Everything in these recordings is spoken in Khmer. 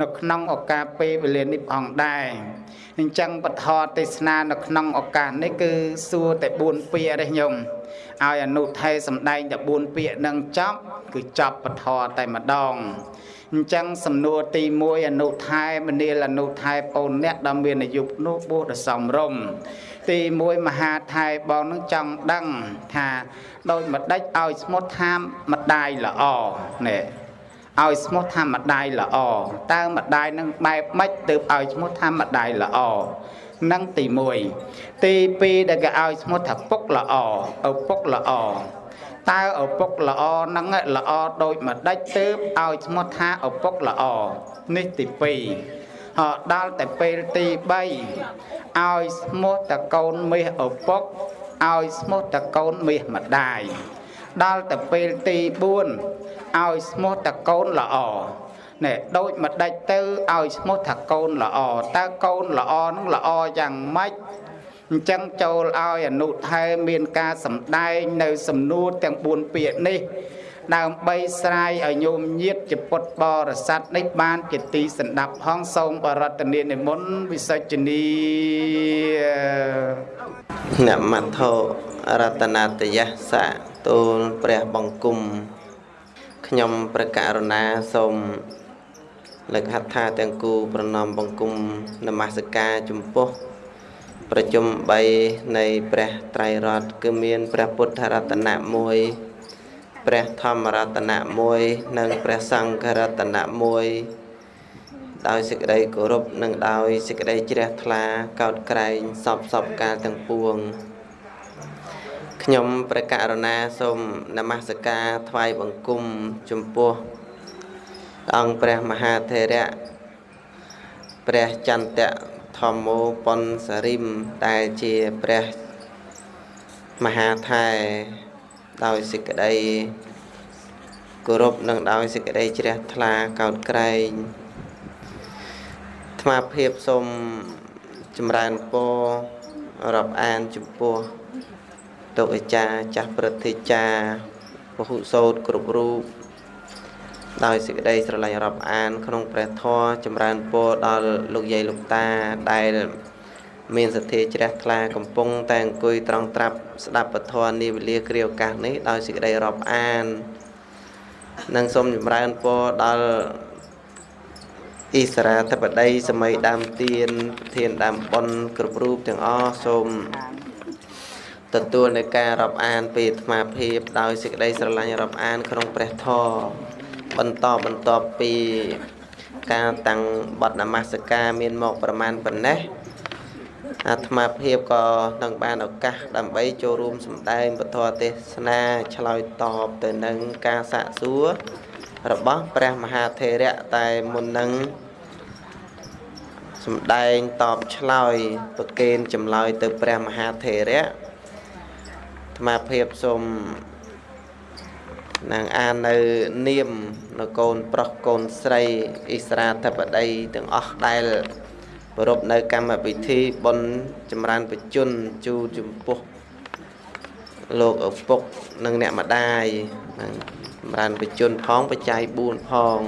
នៅក្នុងឱកាសពេលវេលានេះផងដែរអញ្ចឹងបទទេសនានៅក្នុងឱកាសនេះគឺសួរតែ4ពាក្យទេញោមឲ្យអនុថេសំដែងតែ4ពាក្យនឹងចប់គឺចប់ពធតែម្ដងអញ្ចឹងសំណួរទី1អនុថែមនាលអនុថែបូនអ្នកដែលមានអាយុនោះបួសដល់សំរុំទី1មហាថែបងនឹងចង់ដឹងថាដូចម្ដេចឲ្យស្មុតថាម្ដាយល្អនេះ ឲ្យស្មោះថាម្ដាយល្អតើម្ដាយនឹងបែបម៉េចទើបឲ្យឈ្មោះថាម្ដាយល្អនឹងទី1ទី2ដែលគេឲ្យឈ្មោះថាពុកល្អឪពុកល្អតើឪពុកល្អនឹងល្អដូចម្ដេចទើបឲ្យឈ្មោះថាឪពុកល្អនេះទី2ហោដល់តែពេលទី3ឲ្យឈ្មោះតកូនមាសឪពុកឲ្យឈ្មោះតកូនមាសម្ដាយដល់តែពេលទី4 ឲ្យឈ្មោះតកូនល្អណែដូចម្ដេចទៅឲ្យឈ្មោះថាកូនល្អតើកូនល្អនឹងល្អយ៉ាងម៉េចអញ្ចឹងចូលឲ្យអនុថែមានការសម្ដែងនៅសំណួរទាំង4ពាក្យនេះដើម្បីស្រាយឲ្យញោមញាតជាពុទ្ធបរិស័ទនេះបានជាទីសន្តាប់ផងសូមបរតនានិមន្តវិសច្ចនីនមត្ថោរតនាតយសៈទូលព្រះបង្គំ ខ្ញុំព្រះករុណាសូមលើកហត្ថាទាំងគូប្រណមបង្គំនមស្ការចំពោះប្រជុំ3នៃព្រះត្រៃរតន៍គឺមានព្រះពុទ្ធរតនៈ1ព្រះធម្មរតនៈ1និងព្រះសង្ឃរតនៈ1ដោយសេចក្តីគោរពនិងដោយសេចក្តីជ្រះថ្លាកោតក្រែងសពសពកាលទាំងពួង ខ្ញុំព្រះករុណាសូមនមស្ការថ្វាយបង្គំចំពោះអង្គព្រះមហាថេរៈព្រះចន្ទៈធម្មោប៉ុនសរិមដែលជាព្រះមហាថែដោយសេចក្តីគោរពនិងដោយសេចក្តីជ្រះថ្លាកោតក្រែងអាត្មាភាពសូមចម្រើនពររាប់អានចំពោះ ទុអាចារ្យចាស់ព្រឹទ្ធាចារ្យពហុសោតគ្រប់រូបដោយសេចក្តីស្រឡាញ់រាប់អាន ក្នុងព្រះធម៌ចម្រើនពរដល់លោកយាយលោកតាដែលមានសទ្ធាជ្រះថ្លាកំពុងតែអង្គុយត្រង់ត្រាប់ស្ដាប់ពធនាវេលាគ្រាឱកាសនេះដោយសេចក្តីរាប់អាននិងសូមចម្រើនពរដល់អ៊ីស្រាធិបតីសម័យដើមទៀនប្រធានដើមប៉ុនគ្រប់រូបទាំងអស់សូម ទទួលនៅការរាប់អានពីអាត្មាភាពដោយសេចក្តីស្រឡាញ់រាប់អាន ក្នុងព្រះធម៌បន្តបន្ទាប់ពីការតាំងបទនមស្ការមានមកប្រមាណប៉ុណ្ណេះអាត្មាភាពក៏នឹងបានឱកាសដើម្បីចូលរួមសម្ដែងពធទេសនាឆ្លើយតបទៅនឹងការសាកសួររបស់ព្រះមហាថេរៈតែមុននឹងសម្ដែងតបឆ្លើយប្រកេនចម្លើយទៅព្រះមហាថេរៈ អាត្មាភាពសូមនឹងអាននៅនាមនៅកូនប្រុសកូនស្រីអ៊ីស្រាធិបតីទាំងអស់ដែលប្រពនៅកម្មវិធីបុណ្យចម្រើនបជនជូចំពោះលោកឪពុកនិងអ្នកម្ដាយនឹងចម្រើនបជនផងបច្ច័យ4ផង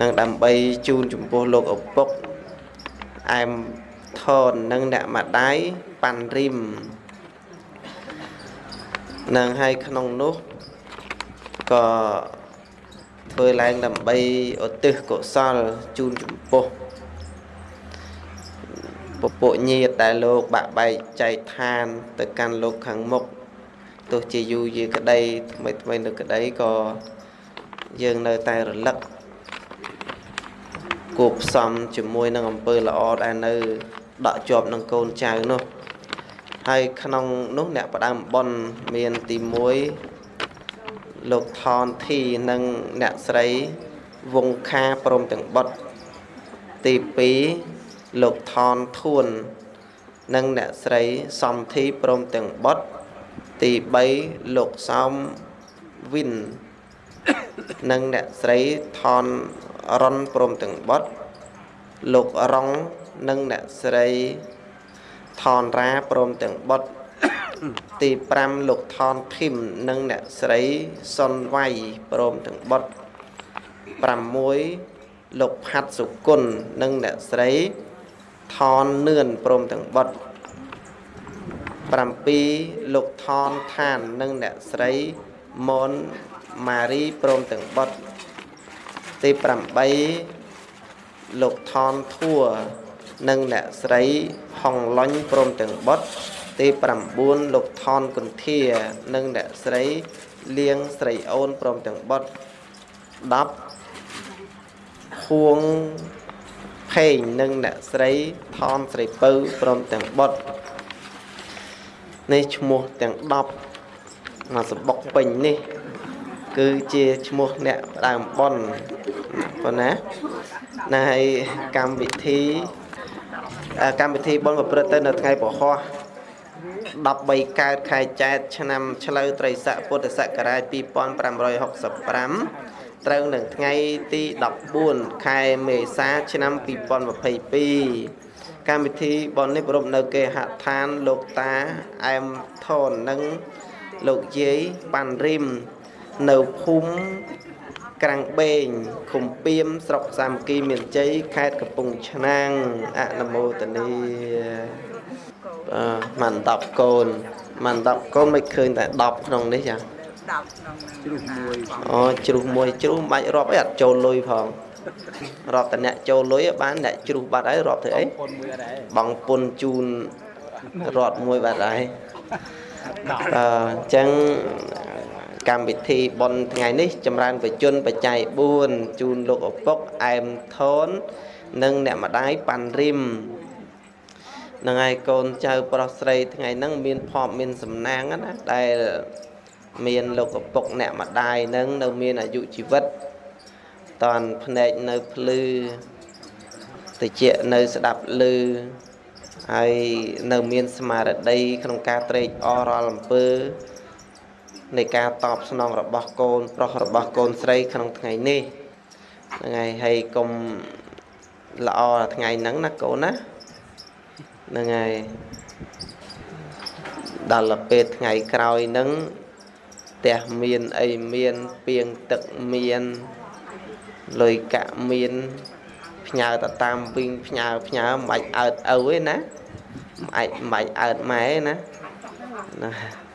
នឹងដើម្បីជូនចំពោះលោកឪពុកអែមថននិងអ្នកម្ដាយប៉ាន់រីម នឹងហើយក្នុងនោះក៏ធ្វើឡើងដើម្បីឧទ្ទិសកុសលជូនចំពោះពពួកញាតដែលលោកបាក់បែកចែកឋាន ទៅកាន់លោកខាងមុខទោះជាយូរយាក្តីថ្មីថ្មីនៅក្តីក៏យើងនៅតែរលឹកគួបផ្សំជាមួយនឹងអំពើល្អដែលនៅដកជាប់នឹងកូនចៅនោះ ហើយក្នុងនោះអ្នកផ្ដើមប៉ុនមានទី1លោកថនធីនិងអ្នកស្រីវងខាព្រមទាំងបុតទី2លោកថនធួន និងអ្នកស្រីសំធីព្រមទាំងបុតទី3លោកសោមវិននិងអ្នកស្រីថនរុនព្រមទាំងបុតលោករងនិងអ្នកស្រី ថនរាព្រមទាំងបុត្រទី5លោកថនធីមនិងអ្នកស្រីសុនវៃព្រមទាំងបុត្រ6លោកផាត់សុគន្ធនិងអ្នកស្រីថននឿនព្រមទាំងបុត្រ7លោកថនឋាននិងអ្នកស្រីមនម៉ារីព្រមទាំងបុត្រទី8លោកថនធัว និងអ្នកស្រីហុងឡុញព្រមទាំងបុត្រទី9លោកថនកន្ធា និងអ្នកស្រីលៀងស្រីអូនព្រមទាំងបុត្រ10ហួងផេងនិងអ្នកស្រីថនស្រីពៅព្រមទាំងបុត្រនេះឈ្មោះទាំង10មកសបុកពេញនេះ គឺជាឈ្មោះអ្នកដើមប៉ុនប៉ុណ្ណាណាហើយកម្មវិធី កម្មវិធីបុណ្យប្រព្រឹត្តទៅនៅថ្ងៃពហោះ13កើតខែចែកឆ្នាំឆ្លូវត្រីស័កពុទ្ធសករាជ2565ត្រូវនឹងថ្ងៃទី14ខែមេសាឆ្នាំ2022កម្មវិធីបននេះប្រពនៅគេហដ្ឋានលោកតាអែមថននិងលោកយាយប៉ាន់រីមនៅភូមិ ក្រាំងបេងឃុំពៀមស្រុកសាមគ្គីមានជ័យខេត្តកំពង់ឆ្នាំងអនុមោទនីបាទមិន10កូនមិន10កូនមិនឃើញតែ10ក្នុងនេះចា10ក្នុងជ្រុះមួយអូជ្រុះមួយជ្រុះមិនបាច់រាប់អីអត់ចូលលុយផងរាប់តែអ្នកចូលលុយបានអ្នកជ្រុះបាត់ហើយរាប់ធ្វើអីបងពុនជូនរត់មួយបាត់ហើយអញ្ចឹង កម្មវិធីបុណ្យថ្ងៃនេះចម្រើនបជនបច្ច័យ4ជូនលោកឪពុកអែមថននិងអ្នកម្ដាយប៉ាន់រីមនឹងហើយកូនចៅប្រុសស្រីថ្ងៃហ្នឹងមានភ័ព្វមានសំណាងណាដែលមានលោកឪពុកអ្នកម្ដាយហ្នឹងនៅមានអាយុជីវិតតនភ្នែកនៅភ្លឺតិចនៅស្ដាប់ឮហើយនៅមានស្មារតីក្នុងការត្រេកអររាល់អំពើ នៃការតបស្នងរបស់កូន ប្រុសរបស់កូនស្រីក្នុងថ្ងៃនេះហ្នឹងហើយហើយកុំល្អថ្ងៃហ្នឹងណាកូនណាហ្នឹងហើយដល់ពេលថ្ងៃក្រោយហ្នឹងផ្ទះមានអីមានពីងទឹកមានលុយកាក់មានផ្ញើទៅតាមវិញផ្ញើផ្ញើមិនបាច់អើតឪទេណាមិនអាចមិនបាច់អើតម៉ែទេណាណា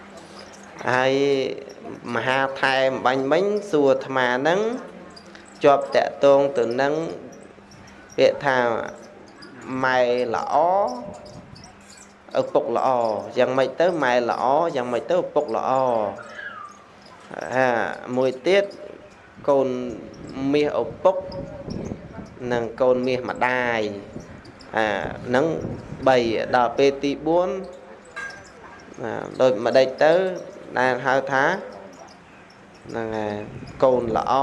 ហើយមហាថែមបាញ់មិញសួរអាត្មាហ្នឹងជាប់តកតងទៅនឹងពាក្យថាម៉ែល្អឪពុកល្អយ៉ាងម៉េចទៅម៉ែល្អយ៉ាងម៉េចទៅឪពុកល្អហាមួយទៀតកូនមាសឪពុកនិងកូនមាសម្ដាយអានឹង3ដល់ពេលទី4ដូចម្ដេចទៅ ដែលហៅថាហ្នឹងហើយកូនល្អ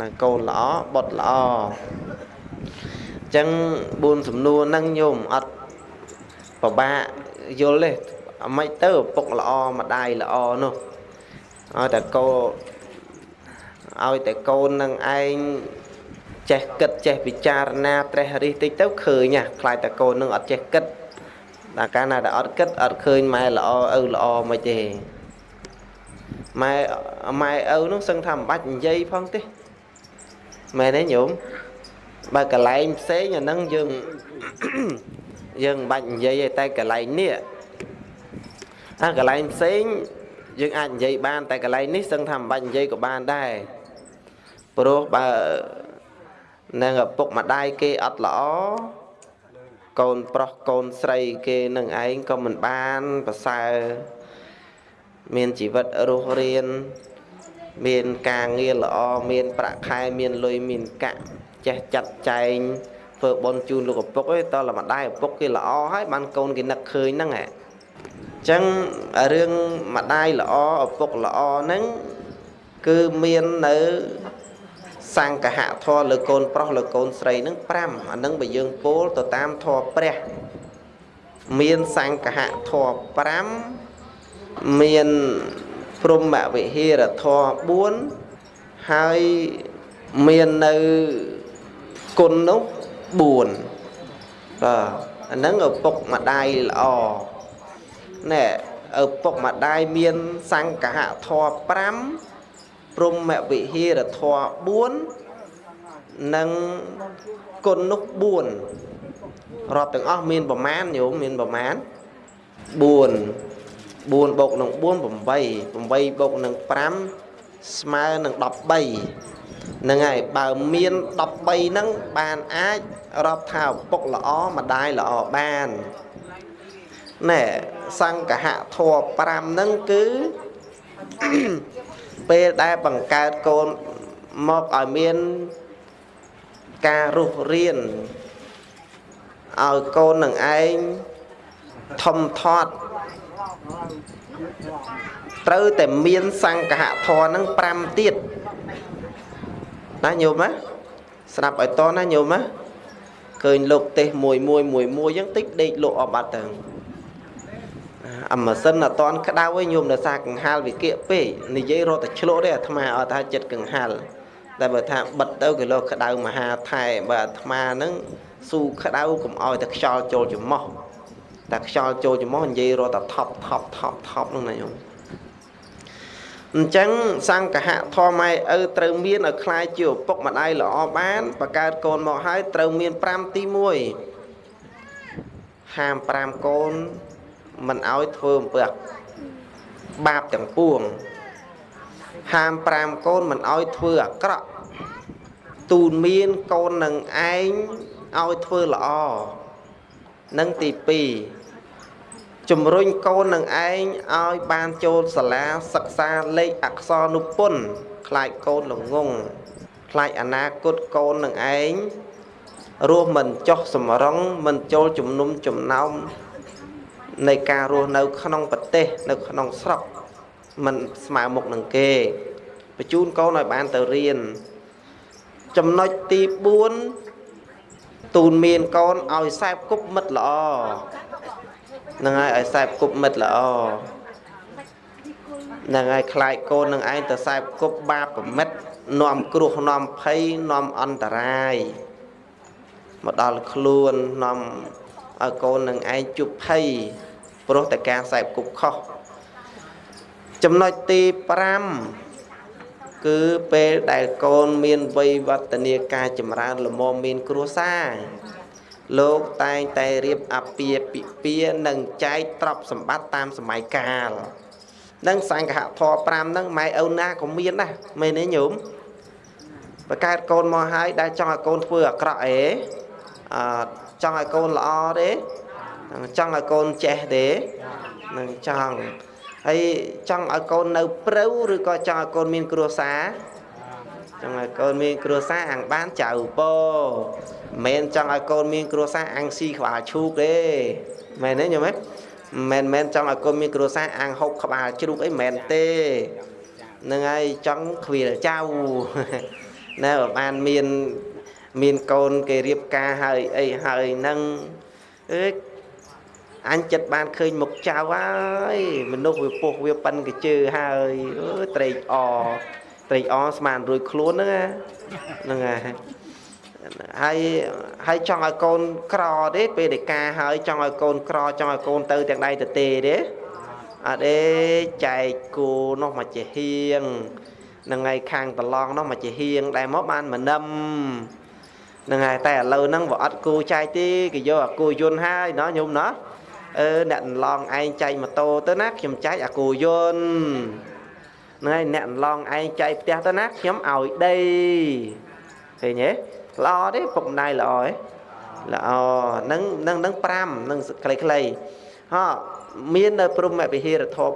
ណាកូនល្អបុត្រល្អអញ្ចឹង4សំណួរហ្នឹងញោមអត់ពិបាកយល់ទេអាម៉េចទៅឪពុកល្អម្ដាយល្អនោះឲ្យតែកូនឲ្យតែកូននឹងឯងចេះគិតចេះពិចារណាត្រេះរិះតិចទៅឃើញហ่ะខ្លាចតែកូននឹងអត់ចេះគិត តែកាលណាដែលអត់គិតអត់ឃើញម៉ែល្អឪល្អមិនទេម៉ែម៉ែឪនោះសឹងថាមិនបាច់និយាយផងទេមែនទេញោមបើកន្លែងផ្សេងអាហ្នឹងយើងយើងមិនបាច់និយាយទេតែកន្លែងនេះអាកន្លែងផ្សេងយើងអាចនិយាយបាន តែកន្លែងនេះសឹងថាមិនបាច់និយាយក៏បានដែរព្រោះបើនឹងឪពុកម្ដាយគេអត់ល្អ កូនប្រុសកូនស្រីគេនឹងឯងក៏មិនបានប្រសើរមានជីវិតរស់រានមានការងារល្អមានប្រាក់ខែមានលុយមានកាក់ចេះចាត់ចែងធ្វើបន់ជូនលោកឪពុកឯងតើម្ដាយឪពុកគេល្អហើយបានកូនគេនឹកឃើញហ្នឹងហ៎អញ្ចឹងរឿងម្ដាយល្អឪពុកល្អហ្នឹងគឺមាននៅ សង្កហធម៌លើកូនប្រុសលើកូនស្រីនឹង5អានឹងបើយើងពោលទៅតាមធម៌ព្រះ មានសង្កហធម៌5មានព្រមវិហារធម៌4ហើយមាននៅគុណនោះ4បាទអានឹងឪពុកម្ដាយល្អណែឪពុកម្ដាយមានសង្កហធម៌5 ព្រមវិហារធម៌4និងគុណនោះ4រាប់ទាំងអស់មានប្រមាណញោមមានប្រមាណ4 4បូកនឹង4 8 8បូកនឹង5ស្មើនឹង13ហ្នឹងហើយបើមាន13ហ្នឹងបានអាចរាប់ថាឪពុកល្អម្ដាយល្អបានណែសង្កហធัว5ហ្នឹងគឺ ពេលដែលបង្កើតកូនមកឲ្យមានការរុះរៀនឲ្យកូននឹងឯងធំធាត់ត្រូវតែមានសង្កហធរនឹង5ទៀតណាញោមណាស្ដាប់ឲ្យតណាញោមណាឃើញលោកទេសមួយមួយមួយមួយអញ្ចឹងតិចដេកលោកអបអត់ទៅ អមសិនអត់តន់ក្តៅឯងញោមនៅសាកង្ហាលវិគៈពេកនិយាយរត់តែឆ្លក់ទេអាត្មាអត់ថាចិត្តកង្ហាលតែបើថាបិទទៅគេលោកក្តៅមហាថែបើអាត្មាហ្នឹងស៊ូក្តៅកុំឲ្យតែខ្យល់ចូលច្រមុះតែខ្យល់ចូលច្រមុះនិយាយរត់តែថប់ថប់ថប់ថប់ហ្នឹងណាញោមអញ្ចឹងសង្កហធម្មឯឪត្រូវមានឲ្យคล้ายជាឪពុកម្ដាយល្អបានបកើតកូនមកហើយត្រូវមាន5ទី1ហាម5កូន មិនឲ្យធ្វើអំពើបាបទាំងពួងហាម5កូនមិនឲ្យធ្វើអាក្រក់ទូនមានកូននឹងឯងឲ្យធ្វើល្អនឹងទី2ជំរុញកូននឹងឯងឲ្យបានចូលសាលាសិក្សាលេខអក្សរនុពន្ធខ្លាចកូនល្ងងខ្លាចអនាគតកូននឹងឯងរស់មិនចុះសម្រងមិនចូលជំនុំចំណោម នៃការរស់នៅ ក្នុងប្រទេស នៅ ក្នុងស្រុកមិនស្មើមុខនឹងគេបញ្ជូនកូនឲ្យបានទៅរៀនចំណុចទី4ទូនមានកូនឲ្យសែបគប់មិត្តល្អនឹងហើយឲ្យសែបគប់មិត្តល្អនឹងហើយខ្លាចកូននឹងឯងទៅសែបគប់បាបប្រមិតនាំគ្រោះនាំភ័យនាំអន្តរាយមកដល់ខ្លួននាំ ឲ្យកូននឹងឯងជប់ភ័យព្រោះតែការសែបគប់ខុសចំណុចទី5គឺពេលដែលកូនមានវ័យវឌ្ឍនាការចម្រើនលមមមានគ្រួសារលោកតែងតែរៀបអពាពិពានិងចែកទ្រព្យសម្បត្តិតាមសម័យកាលនឹងសង្ឃៈធរ5ហ្នឹងម៉ែឪណាក៏មានដែរមែនទេញោមបកើតកូនមកហើយដែលចង់ឲ្យកូនធ្វើអាក្រក់អេអឺ ចង់ឲ្យកូនល្អទេចង់ឲ្យកូនចេះទេនឹងចង់ហើយចង់ឲ្យកូននៅព្រៅឬក៏ចង់ឲ្យកូនមានគ្រួសារចង់ឲ្យកូនមានគ្រួសារអាំងបានចៅពោមិនចង់ឲ្យកូនមានគ្រួសារអាំងស៊ីក្បាលឈូកទេមែនទេញោមមិនមែនចង់ឲ្យកូនមានគ្រួសារអាំងហុកក្បាលជ្រូកអីមិនទេនឹងហើយចង់ខ្វៀលចៅណែបានមាន មានកូនគេរៀបការហើយអីហើយនឹងអើអញចិត្តបានឃើញមុខចៅហើយមនុស្សវាពុះវាប៉ិនកជើហើយអើត្រេកអត្រេកអស្មានរួយខ្លួនហ្នឹងហ្នឹងហើយហើយហើយចង់ឲ្យកូនក្រទេពេលដែលការហើយចង់ឲ្យកូនក្រចង់ឲ្យកូនទៅទាំងដៃទៅទេទេអត់ទេចែកគូនោះមកជាហៀងនឹងថ្ងៃខាងប្រឡងនោះមកជាហៀងដែលមកបានមនឹម នឹងហើយតែឥឡូវហ្នឹងវាអត់គូចែកទេគេយកអាគូយន្តហើយណោះញោមណោះអឺអ្នកឡងឯងចែកម៉ូតូទៅណាខ្ញុំចែកអាគូយន្តហ្នឹងហើយអ្នកឡងឯងចែកផ្ទះទៅណាខ្ញុំឲ្យដីឃើញទេល្អទេពុកម្ដាយល្អទេល្អនឹងនឹងនឹង5នឹងខ្លីៗហោមាននៅព្រមវិហារធម៌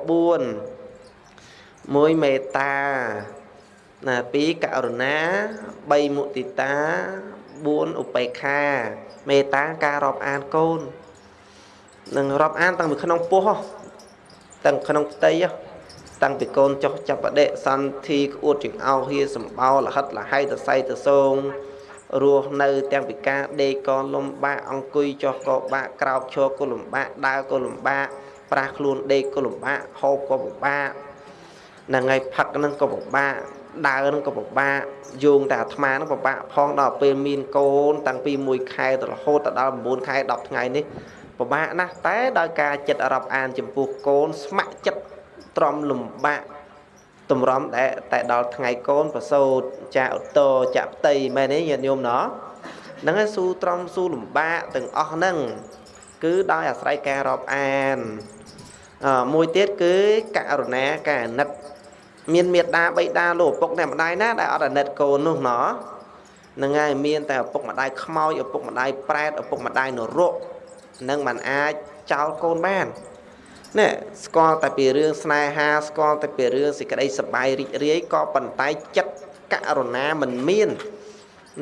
4មួយមេត្តាណា2ករុណា3មុទិតា 4ឧបេក្ខាមេត្តាការរាប់អានកូននឹងរាប់អានតាំងពីក្នុងពោះតាំងក្នុងផ្ទៃតាំងពីកូនចុះចាប់បដិសន្ធិក្អួតចង្អោហៀសម្បោលហិតលហៃតសៃតសងរស់នៅទាំងពិការដេកក៏លំបាកអង្គុយចុះក៏បាក់ក្រោកឈរក៏លំបាកដើរក៏លំបាកប្រាស់ខ្លួនដេកក៏លំបាកហូបក៏ពិបាកហ្នឹងហើយផឹកហ្នឹងក៏ពិបាក ដើរហ្នឹងក៏ពិបាកយោងតែអាត្មាហ្នឹងពិបាកផងដល់ពេលមានកូនតាំងពី1ខែទៅរហូតដល់9ខែ10ថ្ងៃនេះពិបាកណាស់តែដោយការចិត្តរាប់អានចំពោះកូនស្ម័គ្រចិត្តទ្រាំលំបាកតម្រាំតែតែដល់ថ្ងៃកូនប្រសូតចាឧត្តរចាក់ផ្ទៃមែនទេញាតិញោមណោះហ្នឹងហើយស៊ូត្រំស៊ូលំបាកទាំងអស់ហ្នឹងគឺដោយអាស្រ័យការរាប់អានអមួយទៀតគឺករុណាការអាណិត មានមេត្តាបិតាលោកឪពុកអ្នកម្ដាយណាដែលអត់អាណិតកូននោះណោះហ្នឹងហើយមានតែឪពុកម្ដាយខ្មោចឪពុកម្ដាយប្រែតឪពុកម្ដាយនរកនឹងมันអាចចោលកូនបាននេះស្គាល់តែពីរឿងស្នេហាស្គាល់តែពីរឿងសេចក្តីសប្បាយរីករាយក៏ប៉ុន្តែចិត្តករុណាមិនមាន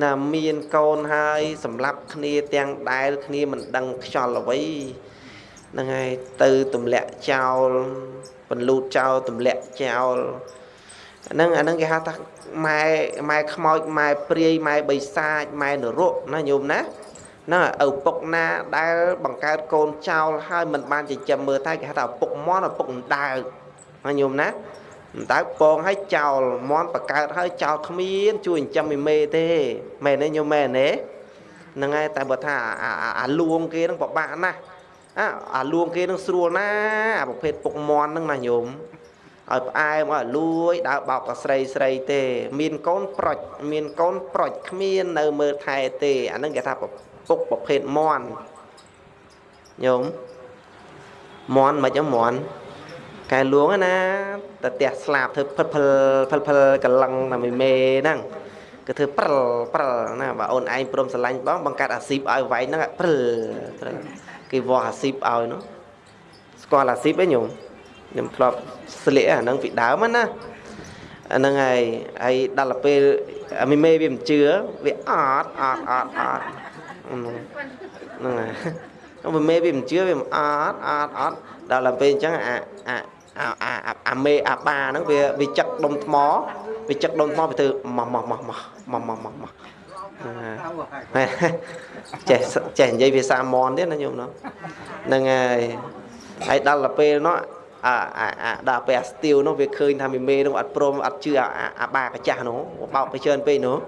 ណាមានកូនហើយសម្រាប់គ្នាទាំងដែលគ្នាមិនដឹងខ្យល់អ្វីហ្នឹងហើយទៅទម្លាក់ចោល បន្លូតចោលទម្លាក់ចោលហ្នឹងអាហ្នឹងគេហៅថាម៉ែម៉ែខ្មោចម៉ែព្រាយម៉ែបិសាចម៉ែនរកណាញោមណាណាឪពុកណាដែលបង្កើតកូនចោលហើយមិនបានចិញ្ចឹមមើលថែគេហៅថាឪពុកមន់ឪពុកដៅណាញោមណាដៅពងឲ្យចោលមន់បង្កើតឲ្យចោលគ្មានជួយចិញ្ចឹមមីមេទេមែនទេញោមមែនទេហ្នឹងហើយតែបើថាអាលួងគេហ្នឹងពិបាកណាស់ អាអាលួងគេនឹងស្រួលណាអាប្រភេទពុកមន់ហ្នឹងណាញោមឲ្យផ្អែមឲ្យលួយដើរបោកកស្រីស្រីទេ មានកូនប្រុចមានកូនប្រុចគ្មាននៅមើលថែទេអាហ្នឹងគេថាពុកប្រភេទមន់ញោមមន់មិនអមន់កែលួងណាតែផ្ទះស្លាប់ធ្វើផិលផិលផិលផិលកលឹងតែមេមេហ្នឹងគឺធ្វើព្រិលព្រិលណាបើអូនឯងព្រមស្រឡាញ់បងបង្កើតអាស៊ីបឲ្យវាយហ្នឹងព្រិលព្រិល គេវាស់អាស៊ីបឲ្យនោះស្គាល់អាស៊ីបឯងញោមខ្ញុំធ្លាប់ស្លៀកអាហ្នឹងពីដើមណាអាហ្នឹងហើយហើយដល់ពេលមីមេវាមិនជឿវាអត់អត់អត់អត់ហ្នឹងហើយមីមេវាមិនជឿវាមិនអត់អត់អត់ដល់ពេលអញ្ចឹងអាអាអាអាមេអាបាហ្នឹងវាវាចឹកដុំថ្មវាចឹកដុំថ្មវាធ្វើម៉ោះម៉ោះម៉ោះម៉ោះម៉ោះម៉ោះម៉ោះ ចេះចេះនិយាយភាសាមនទៀតណាញោមនោះហ្នឹងហើយហើយដល់ទៅពេលនោះអាអាដល់ពេលអាស្ទៀវនោះវាឃើញថាមីមេនោះអត់ព្រមអត់ជឿអាបាកាចាស់នោះបោកទៅច្រើនពេកនោះ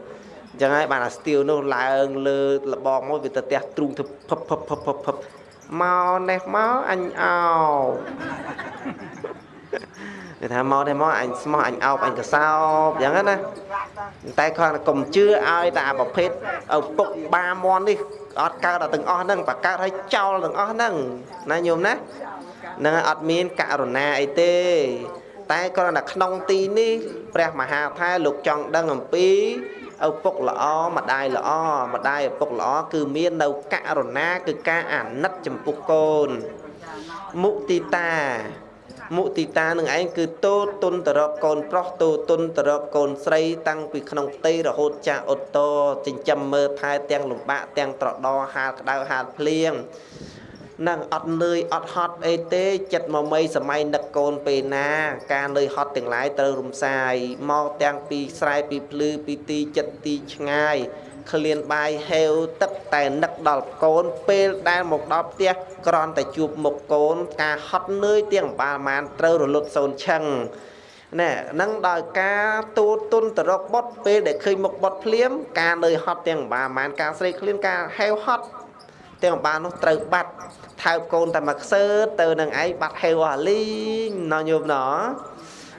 អញ្ចឹងហើយបានអាស្ទៀវនោះឡើងលើលបងមកវាទៅផ្ទះទ្រូងទៅភឹបភឹបភឹបភឹបភឹបមកនេះមកអញអោ គេថាមកនេះមកអញស្មោះអញអោបអញកសោបអញ្ចឹងណាតែគ្រាន់តែកុំជឿឲ្យតែប្រភេទឪពុកបាមន់នេះអត់កើតដល់ទាំងអស់ហ្នឹងបកើតឲ្យចោលទាំងអស់ហ្នឹងណាញោមណានឹងអត់មានករុណាអីទេ តែគ្រាន់តែក្នុងទីនេះព្រះមហាថែលោកចង់ដឹងអំពីឪពុកល្អម្ដាយល្អម្ដាយឪពុកល្អគឺមាននៅករុណាគឺការអាណិតចំពោះកូនមុទិតា មុទិតានឹងឯងគឺតូទុនទៅរកកូនប្រុសតូទុនទៅរកកូនស្រី តាំងពីក្នុងផ្ទៃរហូតចាស់ឧត្តរចិញ្ចឹមមើលថែទាំងលំបាកទាំងត្រដោហាលក្តៅហាលភ្លៀងនឹងអត់នឿយអត់ហត់អីទេចិត្តមកមីសម័យនឹកកូនពេលណា ការនឿយហត់ទាំងឡាយត្រូវរំសាយមកទាំងពីស្រែពីភ្លឺពីទីចិត្តទីឆ្ងាយ ឃ្លានបាយហេវទឹកតែនឹកដល់កូន ពេលដែលមកដល់ផ្ទះគ្រាន់តែជួបមុខកូន ការហត់នឿយទាំងបាលមានត្រូវរលត់សូនឆឹងណែនឹងដោយការទូទុនទៅរកបុតពេលដែលឃើញមុខបុតភ្លាម ការនឿយហត់ទាំងបាលមានការស្រេកឃ្លានការហេវហត់ទាំងបាលនោះត្រូវបាត់ថើបកូនតែមកខ្សើទៅនឹងឯងបាត់ហេវអាលីងណោះញោមណោះ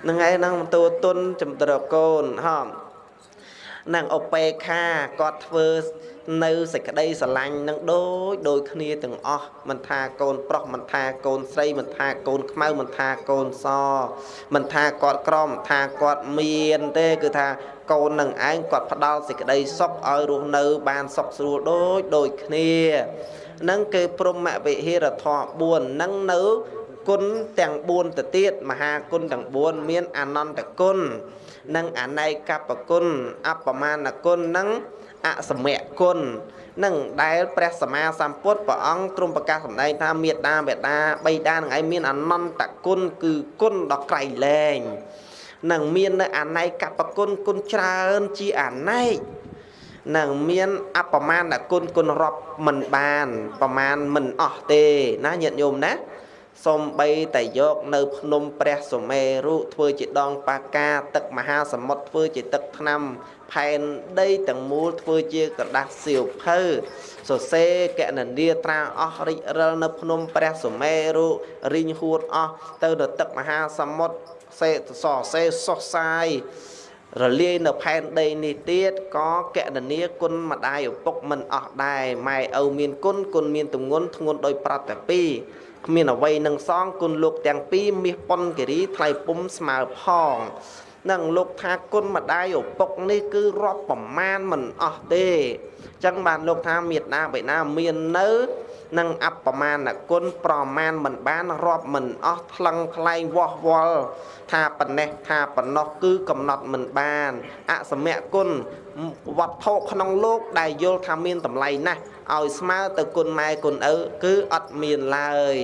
នឹងឯងនឹងទូទុនចំត្រកូនហ៎ នឹងអបេខាគាត់ធ្វើនៅសេចក្តីស្រឡាញ់នឹងដូចដូចគ្នាទាំងអស់មិនថាកូនប្រុសមិនថាកូនស្រីមិនថាកូនខ្មៅមិនថាកូនសមិនថាគាត់ក្រមិនថាគាត់មានទេគឺថាកូននឹងឯងគាត់ផ្ដល់សេចក្តីសុខឲ្យរស់នៅ បានសុខស្រួលដូចដូចគ្នានឹងគឺព្រមវិហេរធម៌4នឹងនៅគុណទាំង4ទៅទៀតមហាគុណទាំង4មានអនន្តគុណ និងអន័យកបគុណអបមាណគុណនិងអសមៈគុណនឹងដែលព្រះសម្មាសម្ពុទ្ធព្រះអង្គទ្រង់ប្រកាសសម្ដែងថាមេត្តាបេតាបៃតានឹងឯងមានអនន្តគុណគឺគុណដ៏ក្រៃលែងនឹងមាននៅអន័យកបគុណគុណច្រើនជាអន័យនឹងមានអបមាណគុណគុណរាប់មិនបានប្រមាណមិនអស់ទេណាញាតិញោមណា សំបីតែយកនៅភ្នំព្រះសុមេរុធ្វើជាដងបាកាទឹកមហាសមុទ្រធ្វើជាទឹកថ្នាំផែនដីទាំងមូលធ្វើជាក្រដាស់សៀវភៅសរសេរកណនីត្រាអស់រិចរិលនៅភ្នំព្រះសុមេរុរីងហួតអស់ទៅដល់ទឹកមហាសមុទ្រសេសរសេរសុសសាយរលាយនៅផែនដីនេះទៀតក៏កណនីគុណម្ដាយឪពុកមិនអស់ដែរម៉ែឪមានគុណគុណមានទម្ងន់ធ្ងន់ដោយប្រតតែពីរ គ្មានអ្វីនឹងសងគុណលោកទាំងពីរមាសប៉ុនគិរីថ្លៃពុំស្មើផងនឹងលោកថាគុណម្ដាយឪពុកនេះគឺរាប់ប្រមាណមិនអស់ទេអញ្ចឹងបានលោកថាមេត្តាបិតាមាននៅនឹងអបប្រមាណគុណប្រមាណមិនបានរាប់មិនអស់ថ្លឹងថ្លែងវាស់វល់ថាប៉ុណ្ណេះថាប៉ុណ្ណោះគឺកំណត់មិនបានអសមៈគុណ វត្ថុក្នុងលោកដែលយល់ថាមានតម្លៃណាស់ឲ្យស្មើទៅគុណម៉ែគុណឪគឺអត់មានឡើយ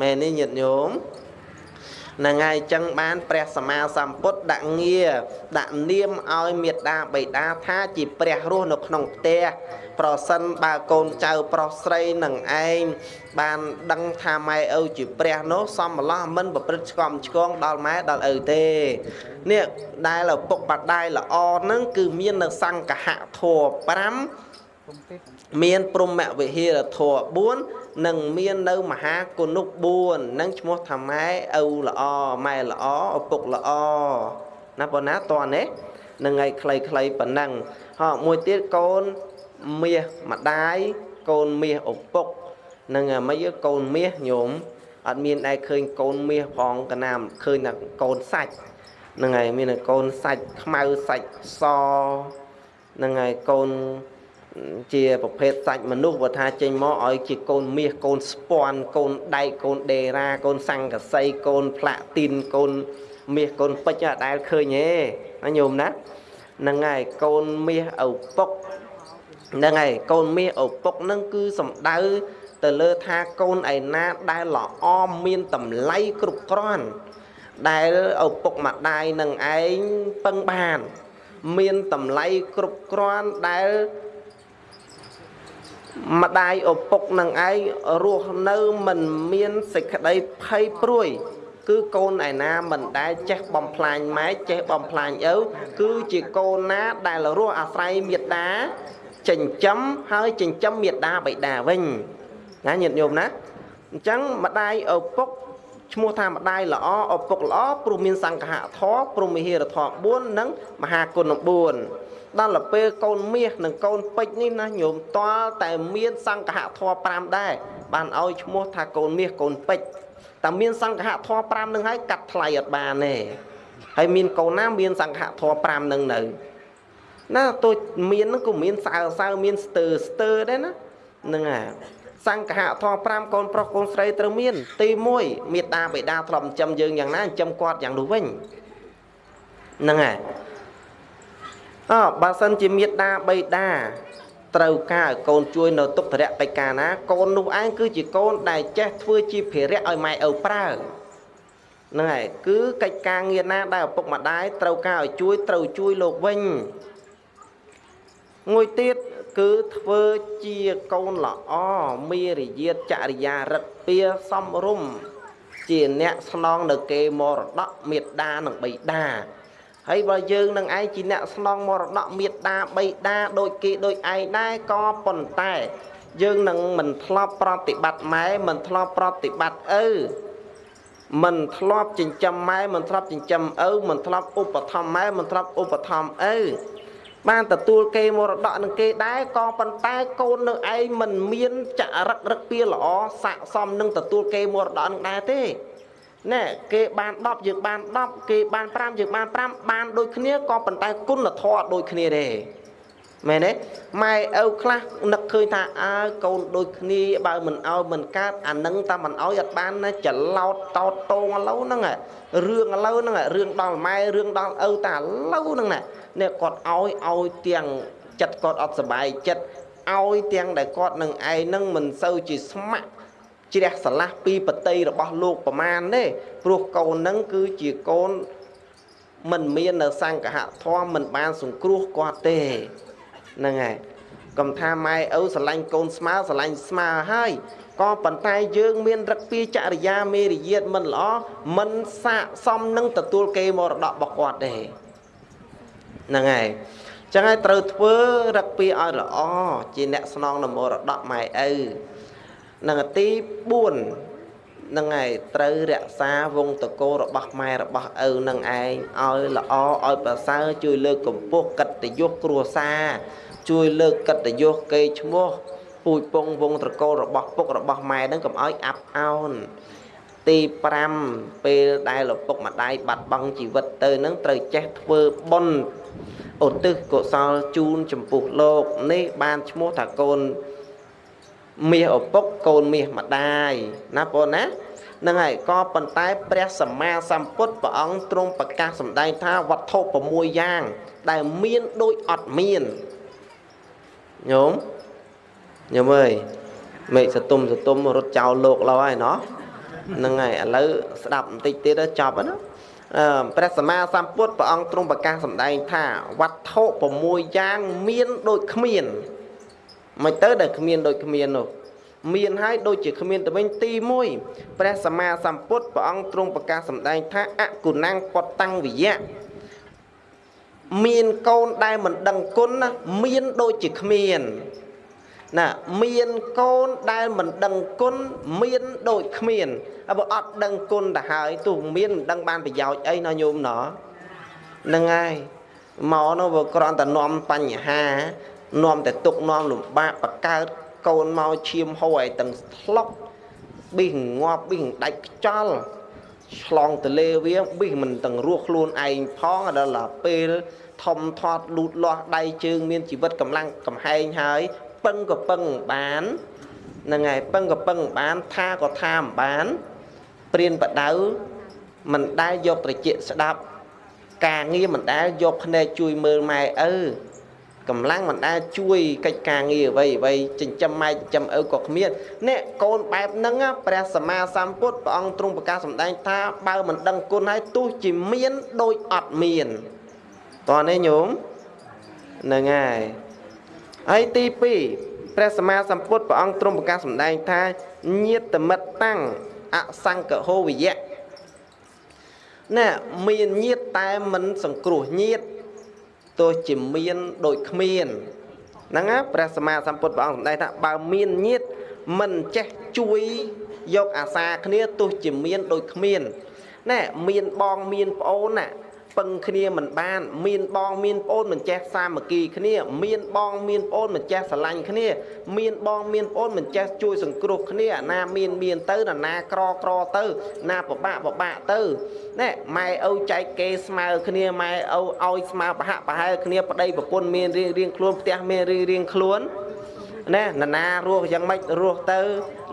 មែនទេញាតិញោមហ្នឹងហើយអញ្ចឹងបានព្រះសម្មាសម្ពុទ្ធដាក់ងារដាក់នាមឲ្យមេត្តាបិតាថាជាព្រះរស់នៅក្នុងផ្ទះ ប្រសិនបើកូនចៅប្រុសស្រីនឹងឯងបានដឹងថាម៉ែឪជាព្រះនោះសំម្លោះមិនប្រព្រឹត្តឆ្កំឆ្គងដល់ម៉ែដល់ឪទេនេះដែលឪពុកម្ដាយល្អនឹងគឺមាននៅសង្កហធម៌5មានព្រមវិហារធម៌4និងមាននៅមហាគុណុ4នឹងឈ្មោះថាម៉ែឪល្អម៉ែល្អឪពុកល្អណាប៉ុណ្ណាតើនេះនឹងឲ្យខ្លីៗប៉ុណ្ណឹងហោមួយទៀតកូន មាសម្ដាយកូនមាសឪពុកនឹងមិនកូនមាសញោមអត់មានឯឃើញកូនមាសផងកណាមឃើញតែកូនសាច់នឹងហើយមានកូនសាច់ខ្មៅសាច់សនឹងហើយកូនជាប្រភេទសាច់មនុស្សបើថាចេញមកឲ្យជាកូនមាសកូនស្ពាន់កូនដែកកូនដេរ៉ាកូនសង្កសីកូនផ្លាទីនកូនមាសកូនពេជ្រអត់ដែលឃើញទេណាញោមណាហ្នឹងហើយកូនមាសឪពុក ហ្នឹងហើយកូនមាសឪពុកហ្នឹងគឺសំដៅទៅលើថាកូនឯណាដែលល្អមានតម្លៃគ្រប់គ្រាន់ដែលឪពុកម្ដាយនឹងឯងពឹងបាន មានតម្លៃគ្រប់គ្រាន់ដែលម្ដាយឪពុកនឹងឯងរស់នៅមិនមានសេចក្តីភ័យព្រួយ គឺកូនឯណាមិនដែលចេះបំផ្លាញម៉ែចេះបំផ្លាញឪគឺជាកូនណាដែលរស់អាស្រ័យមេត្តា ចិញ្ចឹមហើយចិញ្ចឹមមេត្តាបិតាវិញណាញាតិញោមណាអញ្ចឹងម្ដាយឪពុកឈ្មោះថាម្ដាយល្អឪពុកល្អព្រោះមានសង្ឃៈធម៌ព្រមហិរធម៌4និងមហាគុណ4ដល់ទៅពេលកូនមាសនិងកូនពេជ្រនេះណាញោមតល់តែមានសង្ឃៈធម៌5ដែរបានឲ្យឈ្មោះថាកូនមាសកូនពេជ្រតែមានសង្ឃៈធម៌5នឹងហើយកាត់ថ្លៃអត់បានទេហើយមានកូនណាមានសង្ឃៈធម៌5នឹងនៅ ណាទោះមានហ្នឹងក៏មានសើសើមានស្ទើស្ទើដែរណាហ្នឹងហើយសង្ឃៈធម៌5កូនប្រុសកូនស្រីត្រូវមាន ទី1មេត្តាបិតាធ្លាប់ចិញ្ចឹមយើងយ៉ាងណាចិញ្ចឹមគាត់យ៉ាងនោះវិញហ្នឹងហើយអើបើសិនជាមេត្តាបិតាត្រូវការឲ្យកូនជួយនៅទុក្ខរៈកិច្ចការណាកូននោះឯងគឺជាកូនដែលចេះធ្វើជាភារៈឲ្យម៉ែឪប្រើហ្នឹងហើយគឺកិច្ចការងារណាដែលឪពុកម្ដាយត្រូវការឲ្យជួយត្រូវជួយលោកវិញ មួយទៀតគឺធ្វើជាកូនល្អមេរយាទចរិយារិទ្ធពៀសំរុំជាអ្នកស្នងនៅគេមរតកមេត្តានិងបិតាហើយបើយើងនឹងឯងជាអ្នកស្នងមរតកមេត្តាបិតាដូចគេដូចឯងដែរក៏ប៉ុន្តែយើងនឹងមិនធ្លាប់ប្រតិបត្តិម៉ែមិនធ្លាប់ប្រតិបត្តិឪមិនធ្លាប់ចិញ្ចឹមម៉ែមិនធ្លាប់ចិញ្ចឹមឪមិនធ្លាប់ឧបត្ថម្ភម៉ែមិនធ្លាប់ឧបត្ថម្ភឪ បានទទួលគេមរតកនឹងគេដែរក៏ប៉ុន្តែកូននៅឯងមិនមានចរិតរឹកពីល្អស័កសមនឹងទទួលគេមរតកនឹងដែរទេណែគេបាន10យើងបាន10គេបាន5យើងបាន5បានដូចគ្នាក៏ប៉ុន្តែគុណធម៌ដូចគ្នាទេ មែនទេម៉ែឪខ្លះនឹកឃើញថាអើកូនដូចគ្នាបើមិនឲ្យមិនកើតអានឹងតែមិនឲ្យអត់បានណាច្រឡោតតោតតងឥឡូវហ្នឹងរឿងឥឡូវហ្នឹងរឿងដល់ម៉ែរឿងដល់ឪតែឥឡូវហ្នឹងណានេះគាត់ឲ្យឲ្យទាំងចិត្តគាត់អត់សុបាយចិត្តឲ្យទាំងដែលគាត់នឹងឯងនឹងមិនសូវជាស្ម័គ្រជ្រះស្រឡះពីបតីរបស់លោកប្រមាណទេព្រោះកូននឹងគឺជាកូនមិនមាននៅសង្កហធម៌មិនបានសង្គ្រោះគាត់ទេ ហ្នឹងហើយកុំថាម៉ែឪស្រឡាញ់កូនស្មើស្រឡាញ់ស្មើហើយក៏ប៉ុន្តែយើងមានរឹកពីចរិយាមេរយាទមិនល្អមិនស័កសមនឹងទទួលគេមរតករបស់គាត់ទេហ្នឹងហើយចឹងហើយត្រូវធ្វើរឹកពីឲ្យល្អជាអ្នកស្នងនមរតកម៉ែឪនឹងទី4 នឹងឯងត្រូវរក្សាវងតកោរបស់ម៉ែរបស់ឪនឹងឯងឲ្យល្អឲ្យប្រសើរជួយលើកកម្ពស់កិត្តិយសគ្រួសារជួយលើកកិត្តិយសកេរ្តិ៍ឈ្មោះពូជពងវងត្រកូលរបស់ពុករបស់ម៉ែនឹងកុំឲ្យអាប់អោនទី5ពេលដែលឪពុកម្ដាយបាត់បង់ជីវិតទៅនឹងត្រូវចេះធ្វើបុណ្យឧទ្ទិសកុសលជូនចំពោះលោកនេះបានឈ្មោះថាកូន មាសឪពុកកូនមាសម្ដាយណាបងណានឹងហើយក៏ប៉ុន្តែព្រះសម្មាសម្ពុទ្ធព្រះអង្គទ្រង់ប្រកាសសម្ដែងថាវត្ថុ6យ៉ាង ដែលមានដូចអត់មានញោមញោមអើយមេឃសតុំសតុំរត់ចោលលោកលោហើយណោះហ្នឹងហើយឥឡូវស្ដាប់បន្តិចទៀតចប់ណាអឺព្រះសម្មាសម្ពុទ្ធព្រះអង្គទ្រង់ប្រកាសសម្ដែងថាវត្ថុ6យ៉ាងមានដូចគ្មាន មិនទៅដែលគ្មានដូចគ្មាននោះមានហើយដូចជាគ្មានទៅវិញទី1ព្រះសម្មាសម្ពុទ្ធព្រះអង្គទ្រង់ប្រកាសសម្ដែងថាអគុណังពតតាំងវិយៈមានកូនដែលមិនដឹងគុណណាមានដូចជាគ្មានណាមានកូនដែលមិនដឹងគុណមានដូចគ្មានបើអត់ដឹងគុណទៅហើយទោះមានមិនដឹងបានប្រយោជន៍អីណាញោមណោះហ្នឹងហើយមកនោះវាគ្រាន់តែនាំបញ្ហា នាំតែទុកនាំលំបាកបកើតកូនមកឈាមហូរឲ្យទាំងស្លុកប៊ីសងាប់ប៊ីសដាច់ខ្ចល់ឆ្លងទលេវាប៊ីសមិនទាំងរស់ខ្លួនឯងផងដល់ពេលធំធាត់លូតលាស់ដៃជើងមានជីវិតកម្លាំងកំហែងហើយពឹងក៏ពឹងបានហ្នឹងហើយពឹងក៏ពឹងបានថាក៏ថាមិនបានព្រានបដៅមិនដែលយកត្រជាស្ដាប់ការងារមិនដែលយកភ្នែកជួយមើលម៉ែឪ កម្លាំងមិនដែលជួយកិច្ចការងារអ្វីអ្វីចិញ្ចឹមម៉ែចិញ្ចឹមឪក៏គ្មានអ្នកកូនបែបហ្នឹងព្រះសម្មាសម្ពុទ្ធព្រះអង្គទ្រង់ប្រកាសសម្ដែងថាបើមិនដឹងគុណហើយទោះជាមានដូចអត់មានតោះនេះញោមហ្នឹងហើយហើយទី2ព្រះសម្មាសម្ពុទ្ធព្រះអង្គទ្រង់ប្រកាសសម្ដែងថាញាតមិត្តតាំងអសង្កហោវិយៈណែមានញាតតែមិនសង្គ្រោះញាត ទោះជាមានដូចគ្មានហ្នឹងណាព្រះសម្មាសម្ពុទ្ធព្រះអង្គសម្ដែងថាបើមានញាតមិនចេះជួយយកអាសាគ្នាទោះជាមានដូចគ្មានណែមានបងមានប្អូនណា ពឹងគ្នាមិនបាន មានបងមានប្អូនមិនចេះសាមគ្គីគ្នា មានបងមានប្អូនមិនចេះស្រឡាញ់គ្នា មានបងមានប្អូនមិនចេះជួយសង្គ្រោះគ្នាណាមានមានទៅណាក្រក្រទៅ ណាពិបាកពិបាកទៅណែម៉ែឪចែកគេស្មើគ្នាម៉ែឪឲ្យស្មើប្រហាក់ប្រហែលគ្នាប្តីប្រពន្ធមានរៀងរៀងខ្លួនផ្ទះមានរៀងរៀងខ្លួនណែនណារស់យ៉ាងម៉េចរស់ទៅ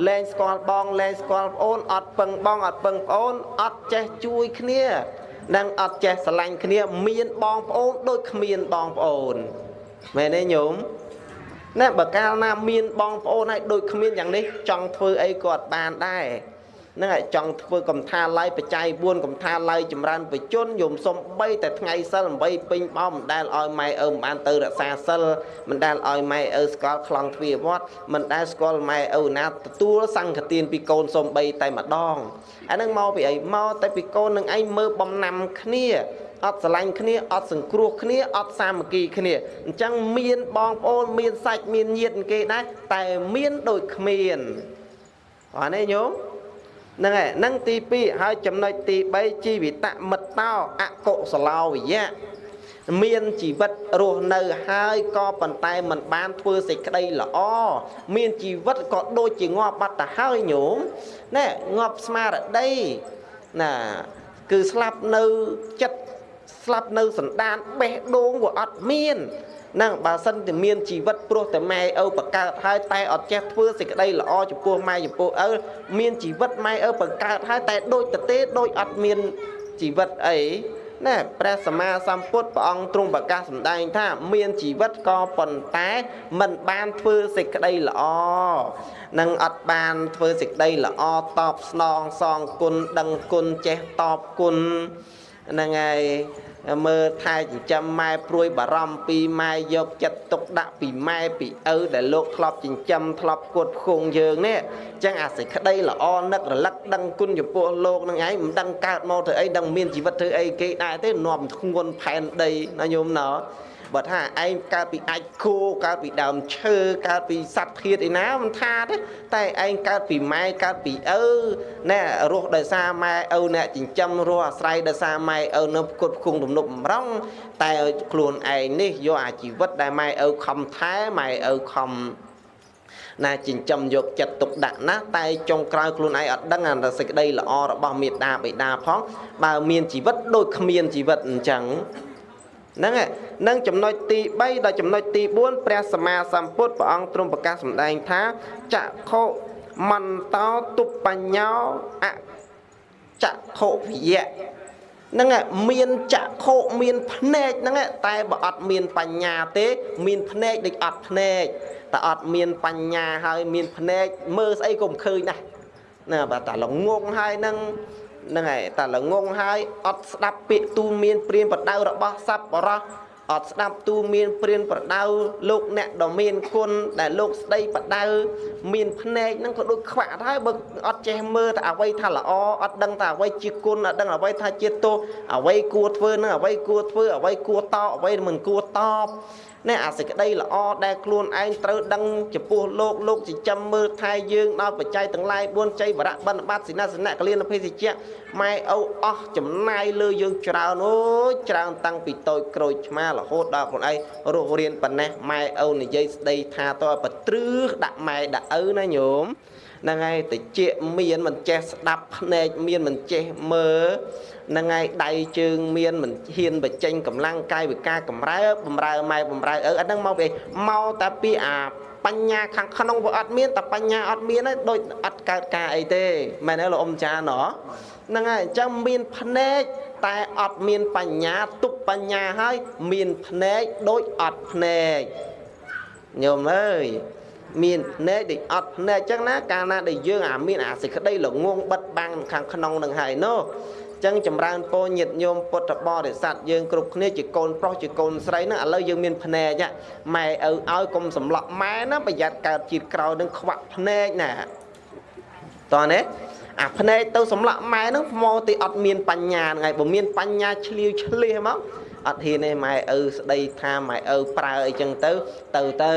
លែងស្គាល់បងលែងស្គាល់ប្អូនអត់ពឹងបងអត់ពឹងប្អូនអត់ចេះជួយគ្នា និងអត់ចេះស្រឡាញ់គ្នា មានបងប្អូនដូចគ្មានបងប្អូនមែនទេញោមណែបើកាលណាមានបងប្អូនហើយដូចគ្មានយ៉ាងនេះចង់ធ្វើអីក៏អត់បានដែរ នឹងឲ្យចង់ធ្វើកំថាឡៃបច្ច័យ4កំថាឡៃចម្រើនបជនយមសុំ3តែថ្ងៃសិល8ពេញបោមិនដែលឲ្យម៉ែឪមិនបានទៅរក្សាសិលមិនដែលឲ្យម៉ែឪស្គាល់ខ្លងទ្វាវត្តមិនដែលស្គាល់ម៉ែឪណាទទួលសង្ឃទានពីកូនសុំ3តែម្ដងអានឹងមកពីអីមកតែពីកូននឹងឯងមើលបំណាំគ្នាអត់ស្រឡាញ់គ្នាអត់សង្គ្រោះគ្នាអត់សាមគ្គីគ្នាអញ្ចឹងមានបងប្អូនមានសាច់មានញាតិគេដែរតែមានដូចគ្មានអត់ទេញោម ហ្នឹងហើយហ្នឹងទី2ហើយចំណុចទី3ជីវិតមិត្តោអកុសឡោវិយៈមានជីវិតរស់នៅហើយក៏ប៉ុន្តែមិនបានធ្វើសេចក្តីល្អមានជីវិតក៏ដូចជាងាប់បាត់ទៅហើយញោមណែងាប់ស្មារតីណាគឺស្លាប់នៅចិត្តស្លាប់នៅសន្តានបេះដូងវាអត់មាន នឹងបើសិនតែមានជីវិតព្រោះតែម៉ែឪបកើតហើយតែអត់ចេះធ្វើសេចក្តីល្អចំពោះម៉ែចំពោះឪមានជីវិតម៉ែឪបកើតហើយតែដូចទៅទេដូចអត់មានជីវិតអីណែព្រះសម្មាសម្ពុទ្ធព្រះអង្គទ្រង់ប្រកាសសម្ដែងថា មានជីវិតក៏ប៉ុន្តែមិនបានធ្វើសេចក្តីល្អនឹងអត់បានធ្វើសេចក្តីល្អតបស្នងសងគុណដឹងគុណចេះតបគុណហ្នឹងហើយ មើលថែចិញ្ចឹមម៉ែព្រួយបារម្ភពីម៉ែយកចិត្តទុកដាក់ពីម៉ែពីឪដែលលោកធ្លាប់ចិញ្ចឹមធ្លាប់គត់ផ្គងយើងនេះអញ្ចឹងអាសេចក្តីល្អនឹករលឹកដឹងគុណចំពោះលោកនឹងឯងមិនដឹងកើតមកធ្វើអីដឹងមានជីវិតធ្វើអីគេដែរទេនាំធ្ងន់ផែនដីណាញោមណោ បើថាឯងកើតពីអាចគោកើតពីដើមឈើកើតពីសត្វធាតុឯណាមិនថាទេតែឯងកើតពីម៉ែកើតពីឪណែរស់ដោយសារម៉ែឪអ្នកចិញ្ចឹមរស់អាស្រ័យដោយសារម៉ែឪនៅផ្គត់ផ្គង់ទំនប់បំរុងតែខ្លួនឯងនេះយកអាជីវិតដែលម៉ែឪខំថែម៉ែឪខំណាចិញ្ចឹមយកចិត្តទុកដាក់ណាស់តែចុងក្រោយខ្លួនឯងអត់ដឹងអាសេចក្តីល្អរបស់មេត្តាបិតាផងបើមានជីវិតដូចគ្មានជីវិតអញ្ចឹង ហ្នឹងនឹងចំណុចទី3ដល់ចំណុចទី4ព្រះសម្មាសម្ពុទ្ធព្រះអង្គទ្រង់ប្រកាសសម្ដែងថាចក្ខុមន្តោទុបញ្ញោអចក្ខុវិយៈហ្នឹងមានចក្ខុមានភ្នែកហ្នឹងតែបើអត់មានបញ្ញាទេ មានភ្នែកដូចអត់ភ្នែកតែអត់មានបញ្ញាហើយមានភ្នែកមើលស្អីក៏មិនឃើញដែរណាបើតែល្ងងហើយនឹង ហ្នឹងហើយតែល្ងងហើយអត់ស្ដាប់ពាក្យទូលមានព្រានប្រដៅរបស់សត្វបរោះអត់ស្ដាប់ទូលមានព្រានប្រដៅលោកអ្នកដ៏មានគុណដែលលោកស្ដីប្រដៅមានភ្នែកហ្នឹងក៏ដូចខ្វាក់ហើយបើអត់ចេះមើលតែអ្វីថាល្អអត់ដឹងថាអ្វីជាគុណអត់ដឹងអ្វីថាជាទោសអ្វីគួរធ្វើនឹងអ្វីគួរធ្វើអ្វីគួរតបអ្វីមិនគួរតប នេះអាសេចក្តីល្អដែលខ្លួនឯងត្រូវដឹងចំពោះលោកលោកចិញ្ចឹមមើលថែយើងដល់បច្ច័យទាំងឡាយ4ចៃបរៈបណ្ឌបាត់សិនសនៈកលៀនភេសជ្ជៈម៉ែឪអស់ចំណាយលើយើងច្រើនអូយច្រើនតាំងពីតូចក្រូចឆ្មារហូតដល់ខ្លួនឯងរស់រៀនប៉ុណ្ណេះម៉ែឪនិយាយស្ដីថាតើបត្រឹសដាក់ម៉ែដាក់ឪណាញោមហ្នឹងហើយតិចមានមិនចេះស្ដាប់ភ្នែកមានមិនចេះមើល នឹងហើយដៃជើងមានមិនហ៊ានបញ្ចេញកម្លាំងកាយវិការកម្រើបំរើម៉ែបំរើឪអត់ហ្នឹងមកពីមកតែពីអាបញ្ញាខាងក្នុងវាអត់មានតែបញ្ញាអត់មានហើយដូចអត់កើតការអីទេមែនទេលោកអ៊ំចាណោះហ្នឹងហើយអញ្ចឹងមានភ្នែកតែអត់មានបញ្ញាទុបបញ្ញាហើយមានភ្នែកដូចអត់ភ្នែកញោមអើយមានភ្នែកដូចអត់ភ្នែកអញ្ចឹងណាកាលណាដែលយើងអាមានអាសេចក្តីល្ងងបិទបាំងខាងក្នុងនឹងហើយនោះ ចឹងចម្រើនពរញាតញោមពុទ្ធបរិស័ទយើងគ្រប់គ្នាជាកូនប្រុសជាកូនស្រីហ្នឹងឥឡូវយើងមានភ្នែកម៉ែឪឲ្យកុំសម្លក់ម៉ែណាប្រយ័ត្នកើតជាតិក្រោយនឹងខ្វាក់ភ្នែកណាតោះនេះអាភ្នែកទៅសម្លក់ម៉ែហ្នឹងមកទីអត់មានបញ្ញាហ្នឹងហើយបើមានបញ្ញាឆ្លៀវឆ្លៀសមកអត់ហ៊ានទេម៉ែឪស្ដីថាម៉ែឪប្រើអីចឹងទៅទៅទៅ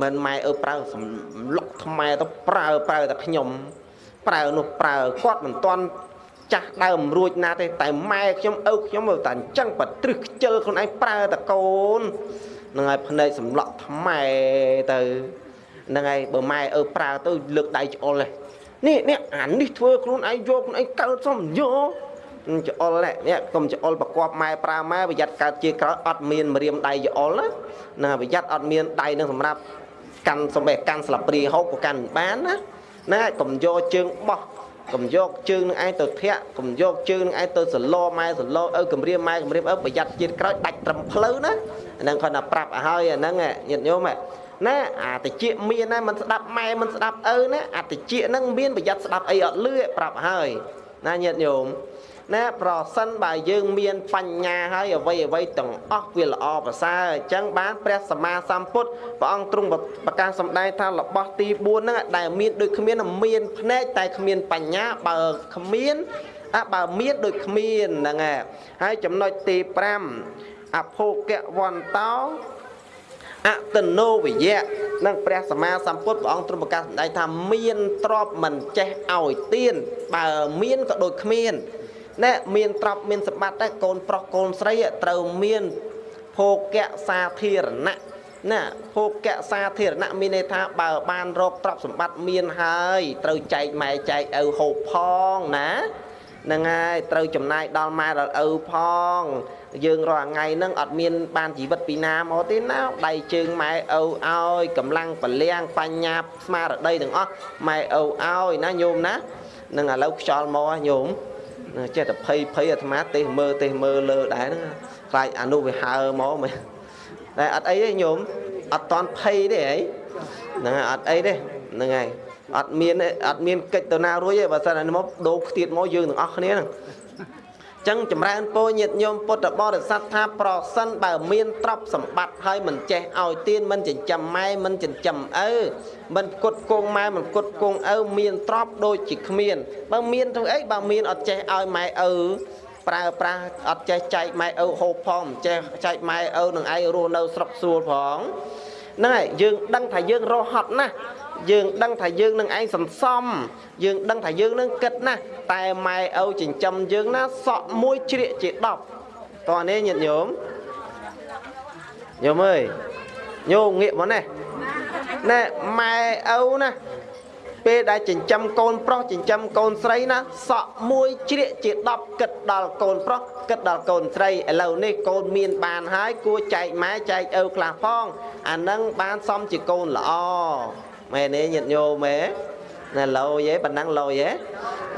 មិនម៉ែឪប្រើសម្លក់ថ្មទៅប្រើប្រើតែខ្ញុំប្រើនោះប្រើគាត់មិនទាន់ ចាស់ដើមរួចណាទេតែម៉ែខ្ញុំឪខ្ញុំតែអញ្ចឹងបត្រឹសខ្ជិលខ្លួនឯងប្រើតកូននឹងហើយភ្នែកសម្លក់ថ្មទៅហ្នឹងហើយបើម៉ែឪប្រើទៅលើកដៃច្អល់នេះនេះអានេះធ្វើខ្លួនឯងយកខ្លួនឯងកើតសំយកច្អល់នេះកុំច្អល់ប្រកបម៉ែប្រើម៉ែប្រយ័ត្នកើតជាក្រោយអត់មានម្រាមដៃច្អល់ណាណាប្រយ័ត្នអត់មានដៃនឹងសម្រាប់កាន់សំបេះកាន់ស្លាបព្រាហូបក៏កាន់បានណាណាកុំយកជើងបោះ កុំយកជើងនឹងឯងទៅធាក់កុំយកជើងនឹងឯងទៅសឡម៉ែសឡឪគម្រាមម៉ែគម្រាមឪប្រយ័ត្នជាតិក្រោយដាច់ត្រឹមផ្លូវណាអាហ្នឹងគាត់ថាប្រាប់ឲ្យហើយអាហ្នឹងញាតិញោមណាអាតិចមានណាមិនស្ដាប់ម៉ែមិនស្ដាប់ឪណាអាតិចហ្នឹងមានប្រយ័ត្នស្ដាប់អីអត់លឺប្រាប់ឲ្យហើយណាញាតិញោម ណាប្រសិនបើយើងមានបញ្ញាហើយអ្វីអ្វីទាំងអស់វាល្អប្រសើរអញ្ចឹងបានព្រះសម្មាសម្ពុទ្ធព្រះអង្គទ្រង់ប្រកាសសម្ដែងថារបស់ទី4ហ្នឹងដែលមានដូចគ្មានមានភ្នែកតែគ្មានបញ្ញាបើគ្មានអាបើមានដូចគ្មានហ្នឹងហើយចំណុចទី5អភោគវន្តោអតនោវិយៈនឹងព្រះសម្មាសម្ពុទ្ធព្រះអង្គទ្រង់ប្រកាសសម្ដែងថាមានទ្រពមិនចេះឲ្យទៀនបើមានក៏ដូចគ្មាន ណែមានទ្រព្យមានសម្បត្តិតែកូនប្រុសកូនស្រីត្រូវមានភោគៈសាធារណៈណាភោគៈសាធារណៈមានន័យថាបើបានរកទ្រព្យសម្បត្តិមានហើយត្រូវចែកម៉ែចែកឪហូបផងណាហ្នឹងហើយត្រូវចំណាយដល់ម៉ែដល់ឪផង យើងរាល់ថ្ងៃហ្នឹងអត់មានបានជីវិតពីណាមកទេណាដៃជើងម៉ែឪឲ្យកម្លាំងពលាំង បញ្ញាស្មារតីទាំងអស់ម៉ែឪឲ្យណាញោមណានឹងឥឡូវខ្យល់មកញោម ចេះតែភ័យភ័យអាត្មាទេសមើលទេសមើលលើដែរហ្នឹងខ្លាចអានោះវាហើមកមែនតែអត់អីទេញោមអត់តន់ភ័យទេហីហ្នឹងហើយអត់អីទេហ្នឹងហើយអត់មានអត់មានកិច្ចទៅណារួចទេបើសិនតែមកដូរខ្ទៀតមកយើងទាំងអស់គ្នាហ្នឹង ចឹងចម្រើនពរញាតញោមពុទ្ធបរិស័ទថាប្រសិនបើមានទ្រព្យសម្បត្តិហើយមិនចេះឲ្យទានមិនចិញ្ចឹមម៉ែមិនចិញ្ចឹមឪមិនផ្គត់ផ្គង់ម៉ែមិនផ្គត់ផ្គង់ឪមានទ្រព្យដូចជាគ្មាន បើមានទៅអីបើមានអត់ចេះឲ្យម៉ែឪប្រើប្រាស់អត់ចេះចែកម៉ែឪហូបផងមិនចេះចែកម៉ែឪនឹងឯងរស់នៅស្រុកស្រួលផង ហ្នឹងហើយយើងដឹងថាយើងរស់ហត់ណាស់យើងដឹងថាយើងនឹងឯងសន្សំ យើងដឹងថាយើងនឹងគិតណាស់តែម៉ែឪចិញ្ចឹមយើងណាសក់មួយជ្រៀកជា10តោះនេះញាតិញោមញោមអើយញោមងាកមកនេះណែម៉ែឪណា ពេលដែលចិញ្ចឹមកូនប្រុសចិញ្ចឹមកូនស្រីណាសក់មួយជ្រៀកជា10គិតដល់កូនប្រុសគិតដល់កូនស្រីឥឡូវនេះកូនមានបានហើយគួរចែកម៉ែចែកឪខ្លះផងអានឹងបានសមជាកូនល្អមែនទេញាតិញោមទេណាលោយទេប៉ណ្ណឹងលោយទេ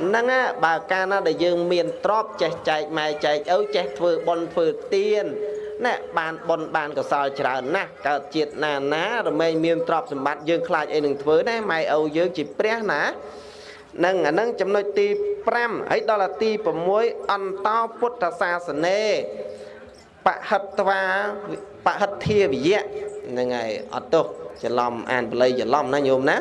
ហ្នឹងបើកាលណាដែលយើងមានទ្រព្យចេះចែកម៉ែចែកឪចេះធ្វើបុណ្យធ្វើទាន ណែបានបុណ្យបានកសលច្រើនណាស់កើតជាតិណាណារមែងមានទ្រព្យសម្បត្តិយើងខ្លាចអីនឹងធ្វើដែរម៉ែឪយើងជាព្រះណានឹងអានឹងចំណុចទី5ហើយដល់ទី6អន្តោពុទ្ធសាសនេបហិតវាបហិទ្ធាវិយៈហ្នឹងហើយអត់ទោសច្រឡំអានបល័យច្រឡំណាញោមណា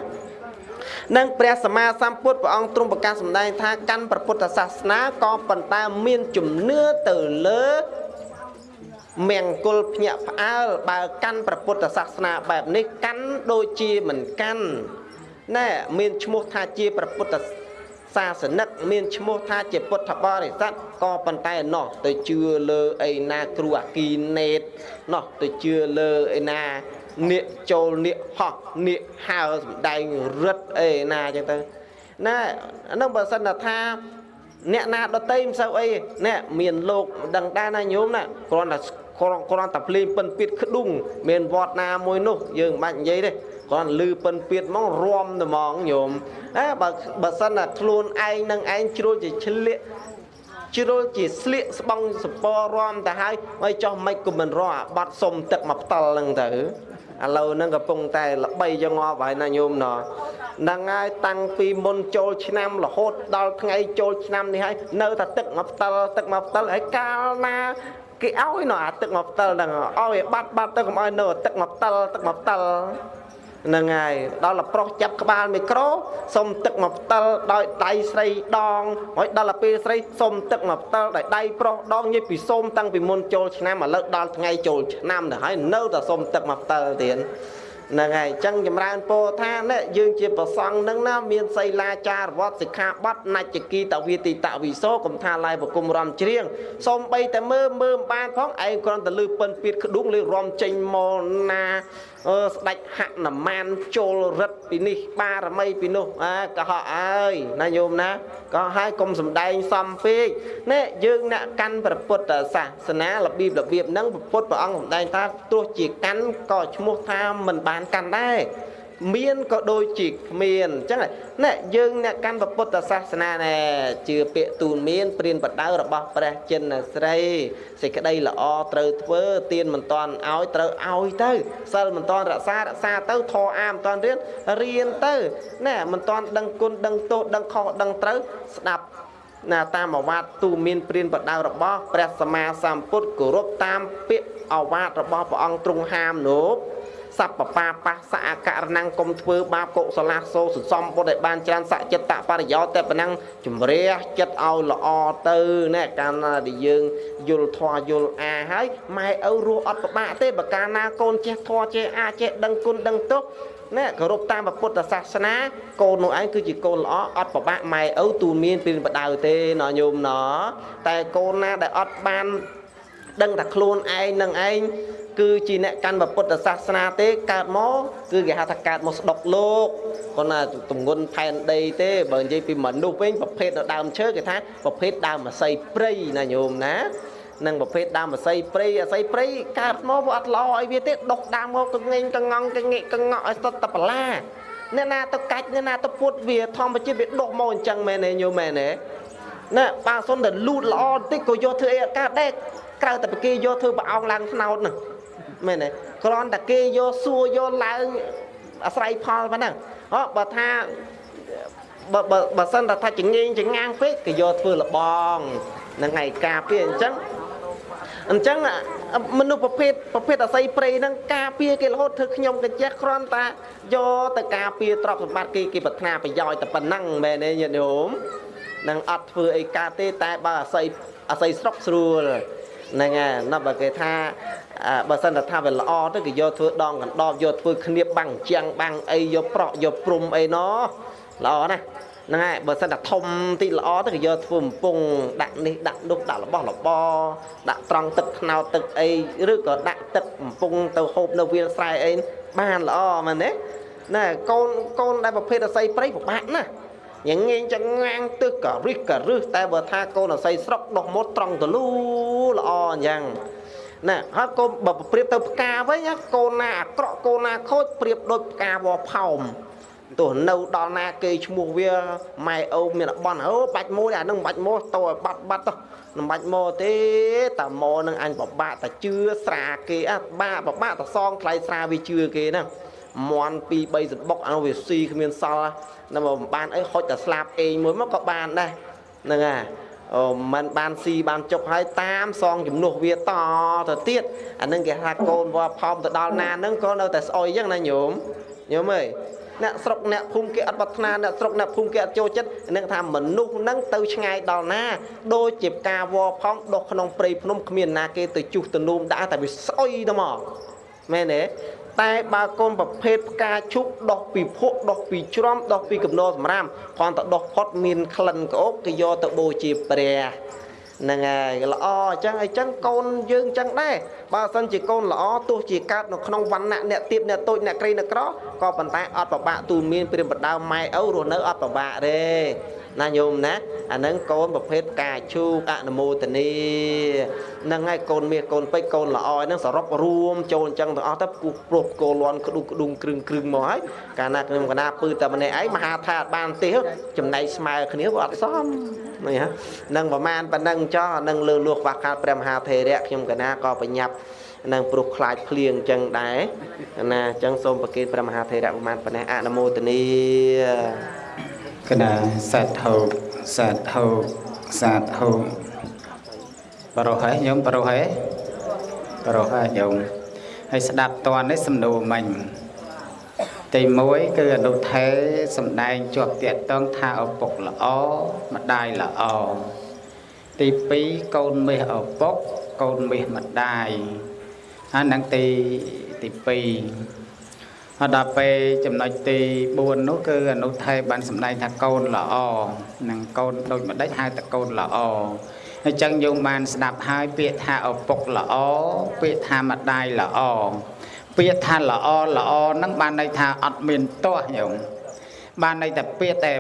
និងព្រះសម្មាសម្ពុទ្ធព្រះអង្គទ្រង់ប្រកាសសម្ដែងថាកាន់ព្រះពុទ្ធសាសនាក៏ប៉ុន្តែមានជំនឿទៅលើ មង្គលភ្ញាក់ផ្អើលបើកាន់ព្រះពុទ្ធសាសនាបែបនេះកាន់ដូចជាមិនកាន់ណែមានឈ្មោះថាជាព្រះពុទ្ធសាសនិកមានឈ្មោះថាជាពុទ្ធបរិស័ទក៏ប៉ុន្តែណោះទៅជឿលើអីណាគ្រូអាគីណេតណោះទៅជឿលើអីណានាកចូលនាកហោះនាកហើសំដែងរឹតអីណាអញ្ចឹងទៅណាអានឹងបើសិនថាអ្នកណាដតីមិនសូវអីណែមានលោកដឹងដែរណាញោមណាគ្រាន់តែគ្រាន់ គ្រាន់តែភ្លេងពិនពៀតក្ដុងមានវត្តណាមួយនោះយើងមិនបាច់និយាយទេគ្រាន់លឺពិនពៀតហ្មងរំតែហ្មងញោមអើបើបើសិនតែខ្លួនឯងនឹងឯងជ្រុលជាឆ្លៀកជ្រុលជាស្លៀកស្បង់សពរំទៅហើយហើយចោះមិនក៏មិនរកអាបាត់សុំទឹកមកផ្ដិលហ្នឹងទៅឥឡូវហ្នឹងកំពុងតែល្បីចងប់ហើយណាញោមណោះហ្នឹងហើយតាំងពីមុនចូលឆ្នាំរហូតដល់ថ្ងៃចូលឆ្នាំនេះហើយនៅតែទឹកមកផ្ដិលទឹកមកផ្ដិលហើយកាលណា គេឲ្យណោះអាទឹកមកផ្ដិលហ្នឹងឲ្យបាត់បាត់ទៅកុំឲ្យនៅទឹកមកផ្ដិលទឹកមកផ្ដិលហ្នឹងហើយដល់តែប្រុសចាប់ក្បាលមីក្រូសុំទឹកមកផ្តិលដោយដៃស្រីដងហើយដល់តែពេលស្រីសុំទឹកមកផ្តិលដោយដៃប្រុសដងញិបពីសុំតាំងពីមុនចូលឆ្នាំឥឡូវដល់ថ្ងៃចូលឆ្នាំទៅហើយនៅតែសុំទឹកមកផ្តិលទៀត ហ្នឹងហើយអញ្ចឹងចម្រើនពោថានេះយើងជាប្រសង់ហ្នឹងណាមានសីលាចារវត្តសិក្ខាបទនច្ចគីតវិទិតវិសោកំថាឡាយបគុំរំច្រៀងសូមបីតែមើលមើលបានផងឯងគ្រាន់តែលឺពិនពៀតក្ដុងលេរំចេញមកណា អឺស្ដេចហនុមានចូលរិទ្ធពីនេះ បារមីពីនោះអាកុហកអើយណាញោមណាក៏ហើយកុំសំដែងសំពេកនេះយើងអ្នកកាន់ព្រះពុទ្ធសាសនារបៀបរបៀបហ្នឹងពុទ្ធព្រះអង្គសំដែងថាទោះជាកាន់ក៏ឈ្មោះថាមិនបានកាន់ដែរ មានក៏ដូចជាគ្មានអញ្ចឹងណែយើងអ្នកកាន់ពុទ្ធសាសនាណែជឿពាក្យទូនមានព្រានបដៅរបស់ព្រះចិនស្រីសេចក្តីល្អត្រូវធ្វើទៀនមិនតាន់ឲ្យត្រូវឲ្យទៅសិលមិនតាន់រក្សារក្សាទៅធរអាមិនតាន់រៀនរៀនទៅណែមិនតាន់ដឹងគុណដឹងទោសដឹងខុសដឹងត្រូវស្ដាប់ណាតាមអវាទទូមានព្រានបដៅរបស់ព្រះសម្មាសម្ពុទ្ធគោរពតាមពាក្យអវាទរបស់ព្រះអង្គទ្រង់ហាមនោះ សពបាបាសអករណងគុំធ្វើបាបកុសលាសូសន្សំបុត្រឲ្យបានច្រើនសចិត្តបរិយោតែប៉ុណ្ណឹងជំរះចិត្តឲ្យល្អទៅណែកាលណាដែលយើងយល់ធម៌យល់អាហើយម៉ែឪរស់អត់ពិបាកទេបើកាលណាកូនចេះធម៌ចេះអាចេះដឹងគុណដឹងទោសណែគោរពតាមពុទ្ធសាសនាកូននោះឯងគឺជាកូនល្អអត់ពិបាកម៉ែឪទូនមានពីបដៅទេណញោមណតែកូនណាដែលអត់បានដឹងថាខ្លួនឯងនឹងឯង គឺជាអ្នកកាន់ពុទ្ធសាសនាទេកើតមកគឺគេហៅថាកើតមកស្ដុកលោកគាត់ណាទម្ងន់ផែនដីទេបើនិយាយពីមនុស្សវិញប្រភេទនៅដើមឈើគេថាប្រភេទដើមអាស័យព្រៃណាញោមណានឹងប្រភេទដើមអាស័យព្រៃអាស័យព្រៃកើតមកវាអត់ល្អឲ្យវាទេដុកដើមមកកងែងកងងកងែកកងក់ឲ្យស្ទតបលាអ្នកណាទៅកាច់អ្នកណាទៅពុតវាធម្មជាតិវាដុះមកអញ្ចឹងមែនទេញោមមែនទេណាបើសុនតែលូតល្អបន្តិចក៏យកធ្វើអីអត់កើតដែរក្រៅតែពីគេយកធ្វើប្រអោងឡើងថ្នោតហ្នឹង មែនទេគ្រាន់តែគេយកសួរយកឡើងអាស្រ័យផលប៉ុណ្ណឹងអបើថាបើបើបើសិនតែថាចងៀងចងាងពេកគេយកធ្វើលបងនឹងឯការពារអញ្ចឹងអញ្ចឹងមនុស្សប្រភេទប្រភេទអស័យព្រៃហ្នឹងការពារគេរហូតធ្វើខ្ញុំកញ្ចេះគ្រាន់តែយកទៅការពារទ្រព្យសម្បត្តិគេគេប្រាថ្នាប្រយោជន៍តែប៉ុណ្ណឹងមែនទេញាតិញោមនឹងអត់ធ្វើអីកើតទេតែបើអាស័យអាស័យស្រុកស្រួលហ្នឹងហើយណាបើគេថា បើសិនតែថាវាល្អទៅគេយកធ្វើដងកណ្ដប់យកធ្វើគ្នា បាំងជាងបាំងអីយកប្រក់យកព្រំអីណោះល្អណាស់ហ្នឹងហើយបើសិនតែធំតិចល្អទៅគេយកធ្វើកំពង់ដាក់នេះដាក់នោះដាក់របស់របរដាក់ត្រង់ទឹកថ្នោតទឹកអីឬក៏ដាក់ទឹកកំពង់ទៅហូបនៅវាលស្រែអីបានល្អមែនទេណែកូនកូនដែលប្រភេទអស័យព្រៃពិបាកណាស់ញងៀងចងាំងទឹះក៏រិះក៏រឹសតែបើថាកូនអស័យស្រុកដោះមុតត្រង់ទលូល្អអញ្ចឹង ណាហើយកូនបើប្រៀបទៅផ្កាវិញកូនណាអាក្រក់កូនណាខូចប្រៀបដូចផ្កាវផោមទោះនៅដល់ណាគេឈ្មោះវាម៉ែអូមានបន់អូបាច់មួយអានឹងបាច់មកតោបាត់បាត់ទៅមិនបាច់មកទេតាមកនឹងអញបបាក់តាជឿស្រាគេអាបាក់បបាក់តសងថ្លៃស្រាវាជឿគេណាមន់2 3សបុកអានោះវាស៊ីគ្មានសល់ណាមកបានអីហុចតែស្លាប់អេងមួយមកក៏បានដែរហ្នឹងហើយអូ មិនបានស៊ីបានចុកហើយតាមសងជំនួសវាតទៅទៀតអានឹងគេថាកូនវត្តផោមទៅដល់ណានឹងក៏នៅតែស្អុយអញ្ចឹងណាញោមញោមអើយអ្នកស្រុកអ្នកភូមិគេអត់ប្រាថ្នាអ្នកស្រុកអ្នកភូមិគេអត់ចូលចិត្តនឹងថាមនុស្សនឹងទៅឆ្ងាយដល់ណាដូចជាផ្កាវផងដុះក្នុងព្រៃភ្នំគ្មានណាគេទៅជុះទៅនួមដាក់តែវាស្អុយទៅមកមែនទេ តែបើកូនប្រភេទផ្កាឈូកដោះពីភក់ដោះពីជ្រំដោះពីកំណោសម្រាមគ្រាន់តែដោះផុតមានក្លិនក្អូបគេយកទៅបូជាព្រះហ្នឹងហើយល្អអញ្ចឹងអញ្ចឹងកូនយើងអញ្ចឹងដែរបើសិនជាកូនល្អទោះជាកើតនៅក្នុងវណ្ណៈអ្នកទៀបអ្នកតូចអ្នកក្រីអ្នកក្រក៏ប៉ុន្តែអត់ប្របាក់ទូលមានព្រាមបដើមម៉ែឪរស់នៅអត់ប្របាក់ទេ ណាញោមណាអាហ្នឹងកូនប្រភេទកាជូកអនុមោទនីហ្នឹងហើយកូនមាសកូនពេជ្រកូនល្អហ្នឹងសរុបរួមចូលអញ្ចឹងទាំងអស់ទៅគូព្រោះគោលន់ក្ដុកក្ដុងគ្រឹងគ្រឹងមកហើយកាលណាខ្ញុំកណាពឺតែម្នាក់ឯងមហាថាបានទេចំណែកស្មើគ្នាវាអត់សមនេះហ่ะនឹងប្រមាណប៉ុណ្ណឹងចោះនឹងលើលួសខ្វះខាតព្រះមហាថេរៈខ្ញុំកណាក៏បញ្ញាប់នឹងព្រោះខ្លាចភ្លៀងអញ្ចឹងដែរណាអញ្ចឹងសូមប្រគេនព្រះមហាថេរៈប្រមាណប៉ុណ្ណេះអនុមោទនី កណាសាធុសាធុសាធុបរោះហើយញោមបរោះហើយបរោះហើយញោមហើយស្ដាប់តននេះសំណួរមិញទី1គឺអនុថេសំដែងជាប់តាកតងថាឪពុកល្អម្ដាយល្អទី2កូនមាសឪពុកកូនមាសម្ដាយហើយនឹងទីទី2 ហើយដល់ពេលចំណុចទី4នោះគឺអនុថេបានសម្ដែងថាកូនល្អនឹងកូនដូចម្ដេចហៅតែកូនល្អអញ្ចឹងយើងបានស្ដាប់ហើយពាក្យថាឪពុកល្អពាក្យថាម្ដាយល្អពាក្យថាល្អល្អហ្នឹងបានន័យថាអត់មានទាស់ញោមបានន័យតែពាក្យតែ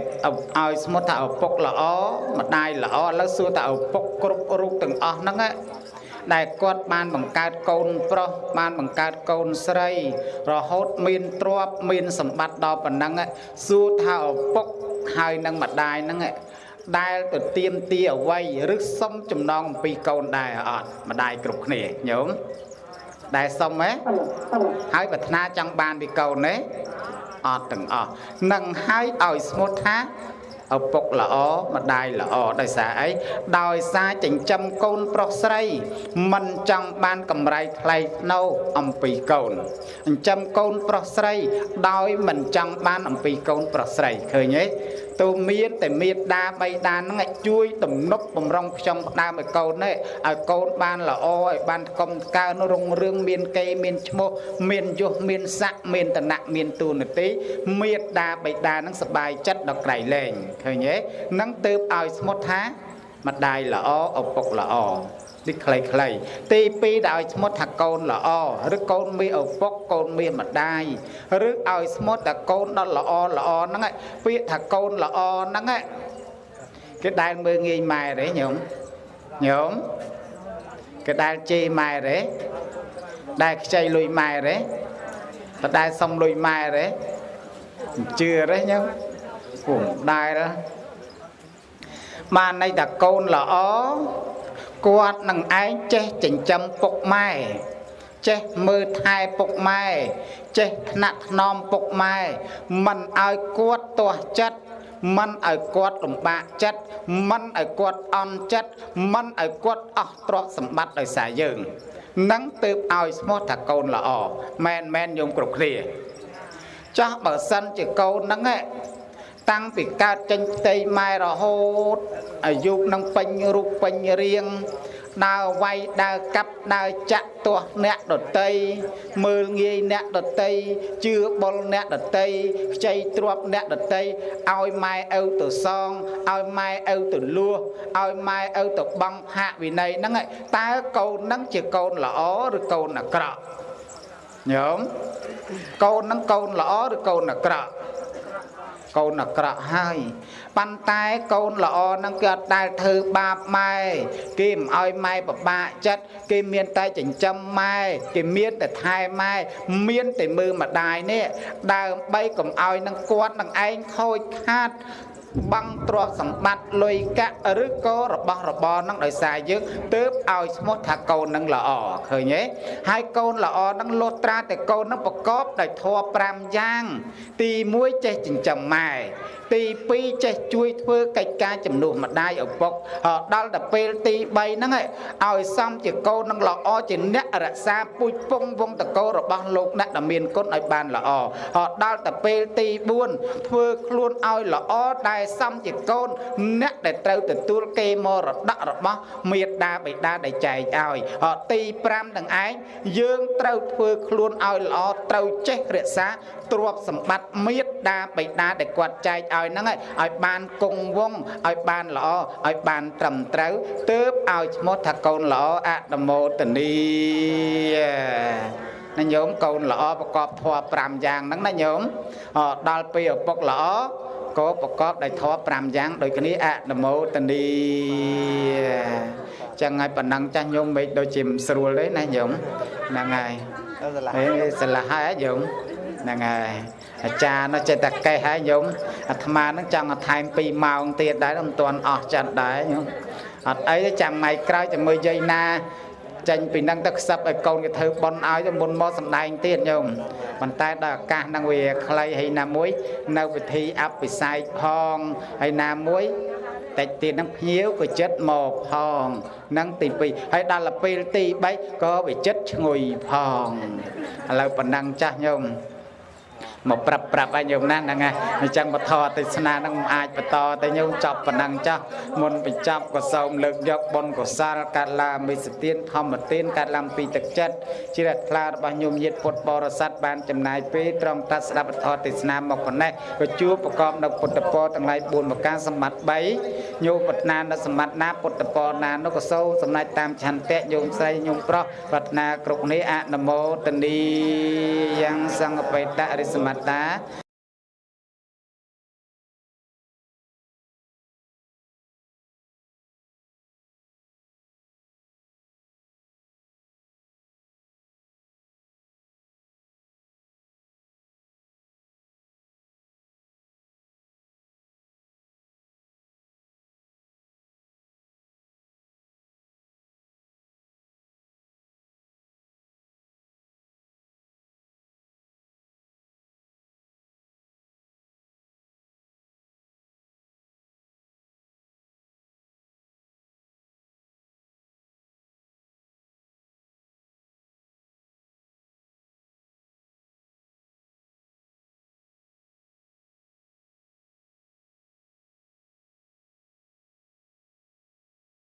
ឲ្យស្មុតថាឪពុកល្អម្ដាយល្អឥឡូវសួរថាឪពុកគ្រប់រូបទាំងអស់ហ្នឹង ដែលគាត់បានបង្កើតកូនប្រុសបានបង្កើតកូនស្រី រហូតមានទ្រព្យមានសម្បត្តិដល់ប៉ុណ្ណឹងសួរថាឪពុកហើយនឹងម្ដាយហ្នឹងដែលទៅទៀមទីអ្វីឬសុំចំណងអំពីកូនដែរអត់ម្ដាយគ្រប់គ្នាញោមដែលសុំហ៎ហើយប្រាថ្នាចង់បានពីកូនទេអត់ទាំងអស់នឹងហើយឲ្យស្មូតថា ឪពុកល្អម្ដាយល្អដោយសារអីដោយសារចិញ្ចឹមកូនប្រុសស្រី មិនចង់បានកម្រៃថ្លៃថ្នូរអំពីកូនចិញ្ចឹមកូនប្រុសស្រី ដោយមិនចង់បានអំពីកូនប្រុសស្រីឃើញទេ ទូមានតែមេត្តាបៃតាហ្នឹងជួយទំនប់បំរុងខ្ចុងផ្ដើមឲ្យកូននេះឲ្យកូនបានល្អឲ្យបានកុំកើនរុងរឿងមានគេមានឈ្មោះមានយុះមានស័ក្តិមានតនៈមានទូនាទីមេត្តាបៃតាហ្នឹងសบายចិត្តដល់ក្រៃលែងឃើញទេនឹងទៅឲ្យស្មុតថាម្ដាយល្អឪពុកល្អ នេះខ្លីៗទី2ដែលឲ្យស្មុតថាកូនល្អឬកូនមានឪពុកកូនមានម្ដាយឬឲ្យស្មុតថាកូនដល់ល្អល្អហ្នឹងពាក្យថាកូនល្អហ្នឹងគេដែលមើងងាយម៉ែទេញោមញោមគេដែលជេរម៉ែទេដែលខ្ចីលុយម៉ែទេបដែលសុំលុយម៉ែទេជឿទេញោមពុំដែលបានន័យថាកូនល្អ គាត់នឹងឯងចេះចិញ្ចឹមពុកម៉ែចេះមើលថែពុកម៉ែចេះថ្នាក់ថ្នមពុកម៉ែមិនឲ្យគាត់ទាស់ចិត្តមិនឲ្យគាត់លំបាកចិត្តមិនឲ្យគាត់អន់ចិត្តមិនឲ្យគាត់អស់ទ្រព្យសម្បត្តិដោយសារយើងនឹងទើបឲ្យស្មោះថាកូនល្អមែនមែនយំគ្រប់គ្នាចាស់បើសិនជាកូនហ្នឹង តាំងពីកើតចេញផ្ទៃម៉ែរហូតអាយុនឹងពេញរូបពេញរាងដើរវាយដើរកាប់ដើរចាក់ទាស់អ្នកដតីមើលងាយអ្នកដតីជឿបុលអ្នកដតីខ្ចីទ្រព្យអ្នកដតីឲ្យម៉ែឪទៅសងឲ្យម៉ែឪទៅលួសឲ្យម៉ែឪទៅបង់ហាកវិន័យហ្នឹងឯងតើកូនហ្នឹងជាកូនល្អឬកូនអាក្រក់ញោមកូនហ្នឹងកូនល្អឬកូនអាក្រក់ កូនអាក្រក់ហើយប៉ុន្តែកូនល្អហ្នឹងគេអត់ដែលធ្វើបាបម៉ែគេមិនឲ្យម៉ែពិបាកចិត្តគេមានតែចិញ្ចឹមម៉ែគេមានតែថែម៉ែមានតែមើលម្ដាយនេះ ដើម្បីកុំឲ្យនឹងគាត់នឹងឯងខូចខាត បាំងទ្រព្យសម្បត្តិលុយកាក់ឬក៏របស់របរនឹងដោយសារយើងទើបឲ្យឈ្មោះថាកូននឹងល្អឃើញទេហើយកូនល្អនឹងលុះត្រាតែកូននឹងប្រកបដោយធម៌5យ៉ាង ទី1ចេះចិញ្ចឹមម៉ែ ទី2ចេះជួយធ្វើកិច្ចការជំនួសម្ដាយឪពុកដល់តែពេលទី3ហ្នឹងឲ្យសំជាកូននឹងល្អជាអ្នករក្សាពូជពងវងតកោរបស់លោកអ្នកដែលមានគុណឲ្យបានល្អដល់តែពេលទី4ធ្វើខ្លួនឲ្យល្អដែលសំជាកូនអ្នកដែលត្រូវទទួលគេមរតករបស់មេដាបិតាដែលចែកឲ្យទី5នឹងឯងយើងត្រូវធ្វើខ្លួនឲ្យល្អត្រូវចេះរក្សា ទ្រព្យសម្បត្តិមេដាបិតាដែលគាត់ចែកឲ្យហ្នឹងឲ្យបានគង់វង្សឲ្យបានល្អឲ្យបានត្រឹមត្រូវទើបឲ្យឈ្មោះថាកូនល្អអនុមោទនីណាញោមកូនល្អប្រកបធម៌5យ៉ាងហ្នឹងណាញោមដល់ពេលឪពុកល្អក៏ប្រកបដោយធម៌5យ៉ាងដូចគ្នាអនុមោទនីចឹងហើយប៉ុណ្ណឹងចាស់ញោមមេឃដូចជាមិនស្រួលទេណាញោមហ្នឹងហើយអេស្រឡះហើយញោម ហ្នឹងហើយអាចារ្យនោះចេះតែកេះហើយញោមអាត្មានឹងចង់បន្ថែម2ម៉ោងទៀតដែរមិនទាន់អស់ចិត្តដែរញោមអត់អីទេចាំថ្ងៃក្រោយជាមួយយាយណាចេញពីនឹងទៅខ្សឹបឲ្យកូនគេធ្វើប៉ុនឲ្យទៅមុនមកសំដែងទៀតញោមប៉ុន្តែដល់ឱកាសហ្នឹងវាខ្លីហើយណាមួយ នៅវិធីអភិសេកផងហើយណាមួយតិចទៀតនឹងភ្ញៀវក៏ចិត្តមកផងនឹងទី2ហើយដល់ពេលទី3ក៏វាចិត្តឈ្ងុយផងឥឡូវប៉ុណ្ណឹងចាស់ញោម មកប្រាប់ប្រាប់ឲ្យញោមណាហ្នឹងហើយអញ្ចឹងបធរទេសនាហ្នឹងមិនអាចបន្តតែញោមចប់ប៉ុណ្ណឹងចាស់មុនបញ្ចប់ក៏សូមលើកយកបុណ្យកុសលកាត់ឡាមិសទានធម្មទានកាត់ឡាំពីទឹកចិត្តជ្រះថ្លារបស់ញោមញាតពុទ្ធបរិស័ទបានចំណាយពេលត្រង់តាត់ស្ដាប់បធរទេសនាមកប៉ុណ្ណេះក៏ជួបប្រកបនៅពុទ្ធពរទាំងឡាយ4ប្រការសម្បត្តិ3ញោមប្រាថ្នានៅសម្បត្តិណាពុទ្ធពរណានោះក៏សូមសំណាច់តាមឆន្ទៈញោមស្រីញោមប្រុសប្រាថ្នាគ្រប់នេះអនុមោទនីយ៉ាងសង្ឃបេតរិសមត្តា